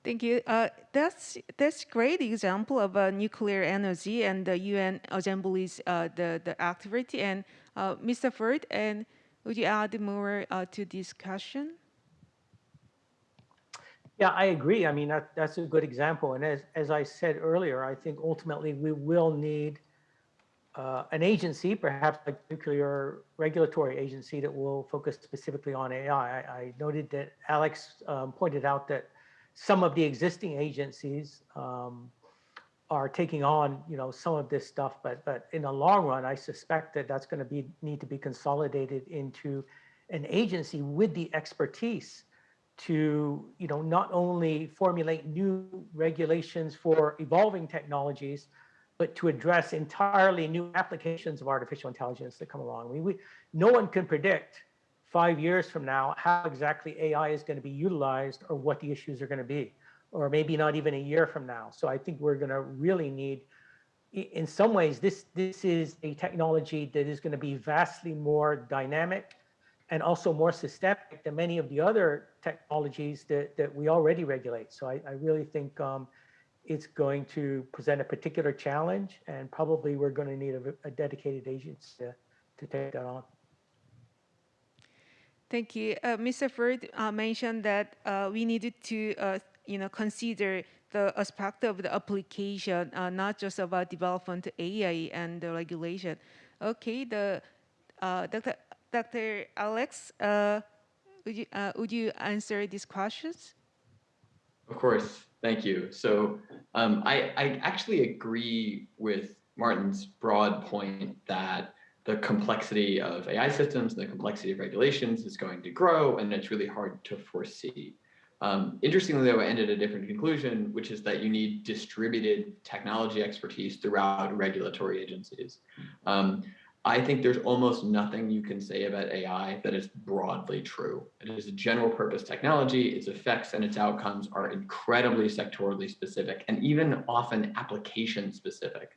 Thank you. Uh, that's that's great example of uh, nuclear energy and the UN Assembly's uh, the the activity. And uh, Mr. Ford, and would you add more uh, to discussion? Yeah, I agree. I mean, that, that's a good example. And as, as I said earlier, I think ultimately we will need uh, an agency, perhaps like nuclear regulatory agency that will focus specifically on AI. I, I noted that Alex um, pointed out that some of the existing agencies um, are taking on, you know, some of this stuff, but but in the long run, I suspect that that's going to be need to be consolidated into an agency with the expertise to you know not only formulate new regulations for evolving technologies but to address entirely new applications of artificial intelligence that come along. We, we, no one can predict five years from now how exactly AI is going to be utilized or what the issues are going to be, or maybe not even a year from now. So I think we're going to really need, in some ways, this, this is a technology that is going to be vastly more dynamic and also more systemic than many of the other technologies that, that we already regulate. So I, I really think um, it's going to present a particular challenge and probably we're going to need a, a dedicated agency to, to take that on. Thank you. Uh, Mr. Ford uh, mentioned that uh, we needed to, uh, you know, consider the aspect of the application, uh, not just about development AI and the regulation. Okay, the uh, Dr. Dr. Alex, would you would you answer these questions? Of course, thank you. So um, I, I actually agree with Martin's broad point that the complexity of AI systems and the complexity of regulations is going to grow, and it's really hard to foresee. Um, interestingly, though, I ended a different conclusion, which is that you need distributed technology expertise throughout regulatory agencies. Um, I think there's almost nothing you can say about AI that is broadly true. It is a general purpose technology, its effects and its outcomes are incredibly sectorally specific and even often application specific.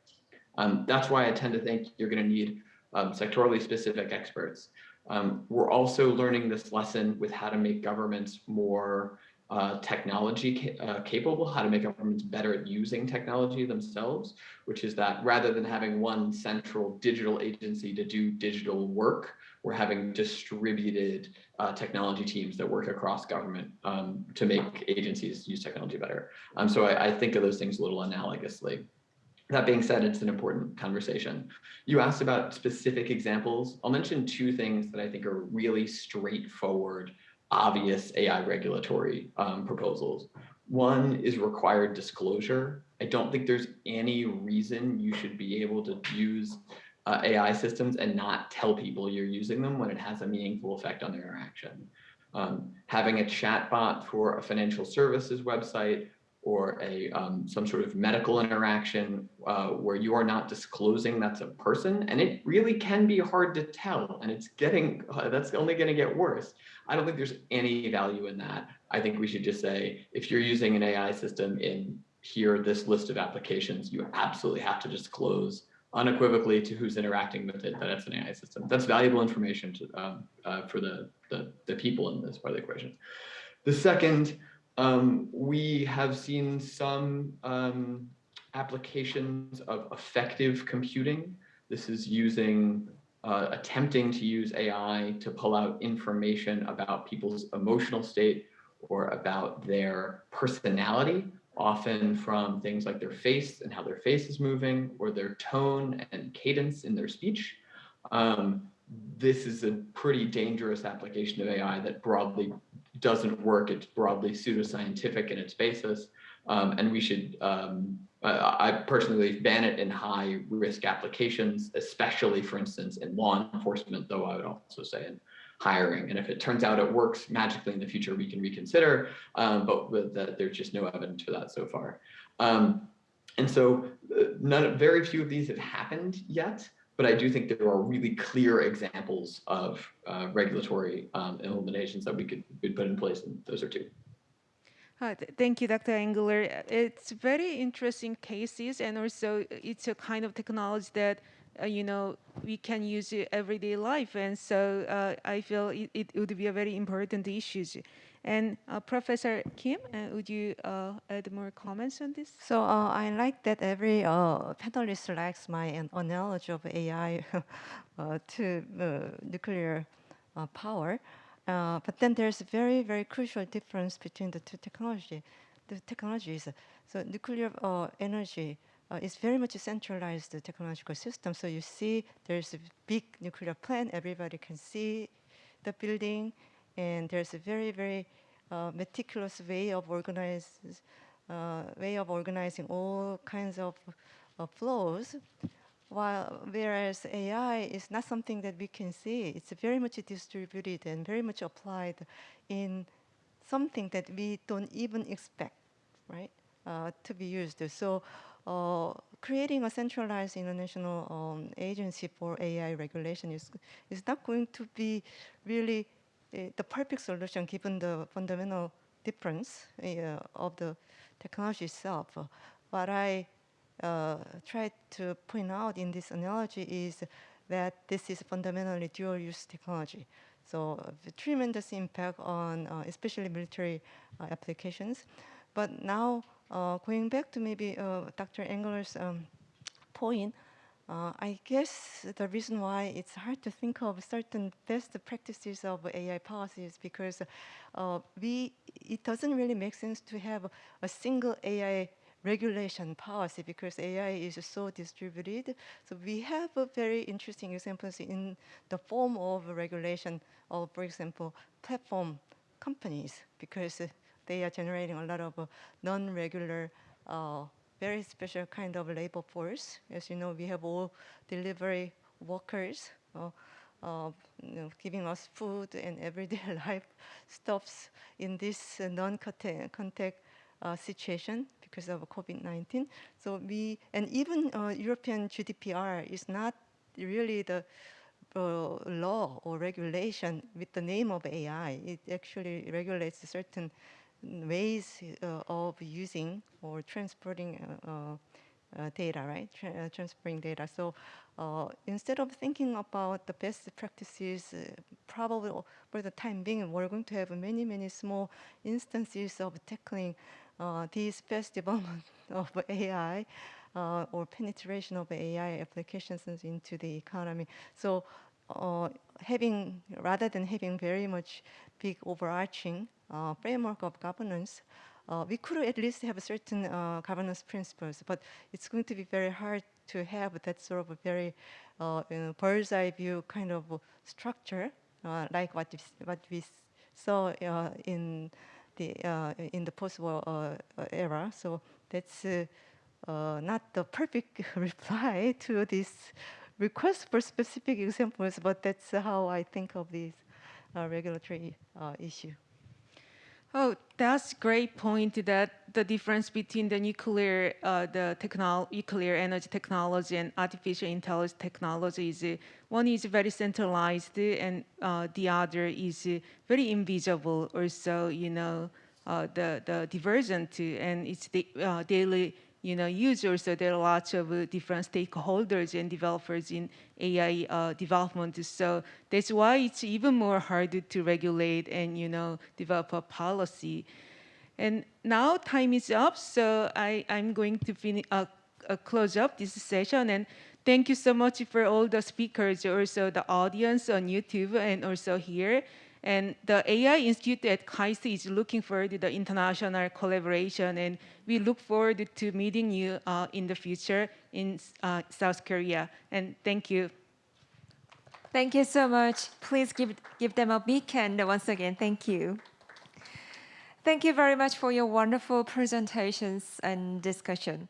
Um, that's why I tend to think you're gonna need um, sectorally specific experts. Um, we're also learning this lesson with how to make governments more uh, technology uh, capable, how to make governments better at using technology themselves, which is that rather than having one central digital agency to do digital work, we're having distributed uh, technology teams that work across government um, to make agencies use technology better. Um, so I, I think of those things a little analogously. That being said, it's an important conversation. You asked about specific examples. I'll mention two things that I think are really straightforward obvious AI regulatory um, proposals. One is required disclosure. I don't think there's any reason you should be able to use uh, AI systems and not tell people you're using them when it has a meaningful effect on their interaction. Um, having a chatbot for a financial services website or a um, some sort of medical interaction uh, where you are not disclosing that's a person and it really can be hard to tell and it's getting uh, that's only going to get worse. I don't think there's any value in that. I think we should just say if you're using an ai system in here this list of applications you absolutely have to disclose unequivocally to who's interacting with it that it's an ai system. That's valuable information to, um, uh, for the, the the people in this part of the equation. The second um, we have seen some um, applications of affective computing. This is using, uh, attempting to use AI to pull out information about people's emotional state or about their personality, often from things like their face and how their face is moving or their tone and cadence in their speech. Um, this is a pretty dangerous application of AI that broadly doesn't work. It's broadly pseudoscientific in its basis. Um, and we should, um, I personally ban it in high risk applications, especially for instance, in law enforcement, though I would also say in hiring. And if it turns out it works magically in the future, we can reconsider, um, but that, there's just no evidence for that so far. Um, and so uh, none, very few of these have happened yet but I do think there are really clear examples of uh, regulatory um, implementations that we could, could put in place, and those are two. Uh, th thank you, Dr. Engler. It's very interesting cases, and also it's a kind of technology that uh, you know we can use everyday life, and so uh, I feel it, it, would be a very important issue. And uh, Professor Kim, uh, would you uh, add more comments on this? So uh, I like that every uh, panelist likes my analogy of AI uh, to nuclear power. but then there's a very, very crucial difference between the two technology, the technologies. So nuclear energy is very much a centralized technological system. So you see there's a big nuclear plant, everybody can see the building, and there's a very, very uh, meticulous way of uh, way of organizing all kinds of uh, flows. While whereas AI is not something that we can see, it's very much distributed and very much applied in something that we don't even expect, right, uh, to be used. So uh, creating a centralized international um, agency for AI regulation is, is not going to be really the perfect solution given the fundamental difference uh, of the technology itself. What I uh, tried to point out in this analogy is that this is fundamentally dual-use technology. So uh, tremendous impact on uh, especially military uh, applications. But now uh, going back to maybe Dr. Engler's um, point, Uh, I guess the reason why it's hard to think of certain best practices of AI policies because uh, we it doesn't really make sense to have a single AI regulation policy because AI is so distributed. So we have a very interesting examples in the form of regulation of, for example, platform companies because they are generating a lot of uh, non-regular, uh, very special kind of labor force. As you know, we have all delivery workers uh, uh, you know, giving us food and everyday life stuffs in this non-contact uh, situation because of COVID-19. So we, and even uh, European GDPR is not really the uh, law or regulation with the name of AI. It actually regulates certain ways uh, of using or transporting uh, uh, data, right? Tra transferring data. So instead of thinking about the best practices, probably for the time being, we're going to have many, many small instances of tackling these best development of AI uh, or penetration of AI applications into the economy. So uh, having, rather than having very much big overarching framework of governance, uh, we could at least have certain uh, governance principles, but it's going to be very hard to have that sort of a very uh, you know, bird's eye view kind of structure, uh, like what we, what we saw uh, in the in the post-war era. So that's not the perfect reply to this request for specific examples, but that's how I think of this regulatory issue. Oh, that's great point that the difference between the nuclear, uh, the nuclear energy technology and artificial intelligence technology is uh, one is very centralized and uh, the other is very invisible. Also, you know, uh, the the divergent and it's the uh, daily you know, users, so there are lots of uh, different stakeholders and developers in AI uh, development. So that's why it's even more hard to regulate and, you know, develop a policy. And now time is up, so I, I'm going to finish, uh, uh, close up this session. And thank you so much for all the speakers, also the audience on YouTube and also here. And the AI Institute at KAIST is looking for the international collaboration, and we look forward to meeting you uh, in the future in uh, South Korea. And thank you. Thank you so much. Please give, give them a big hand once again. Thank you. Thank you very much for your wonderful presentations and discussion.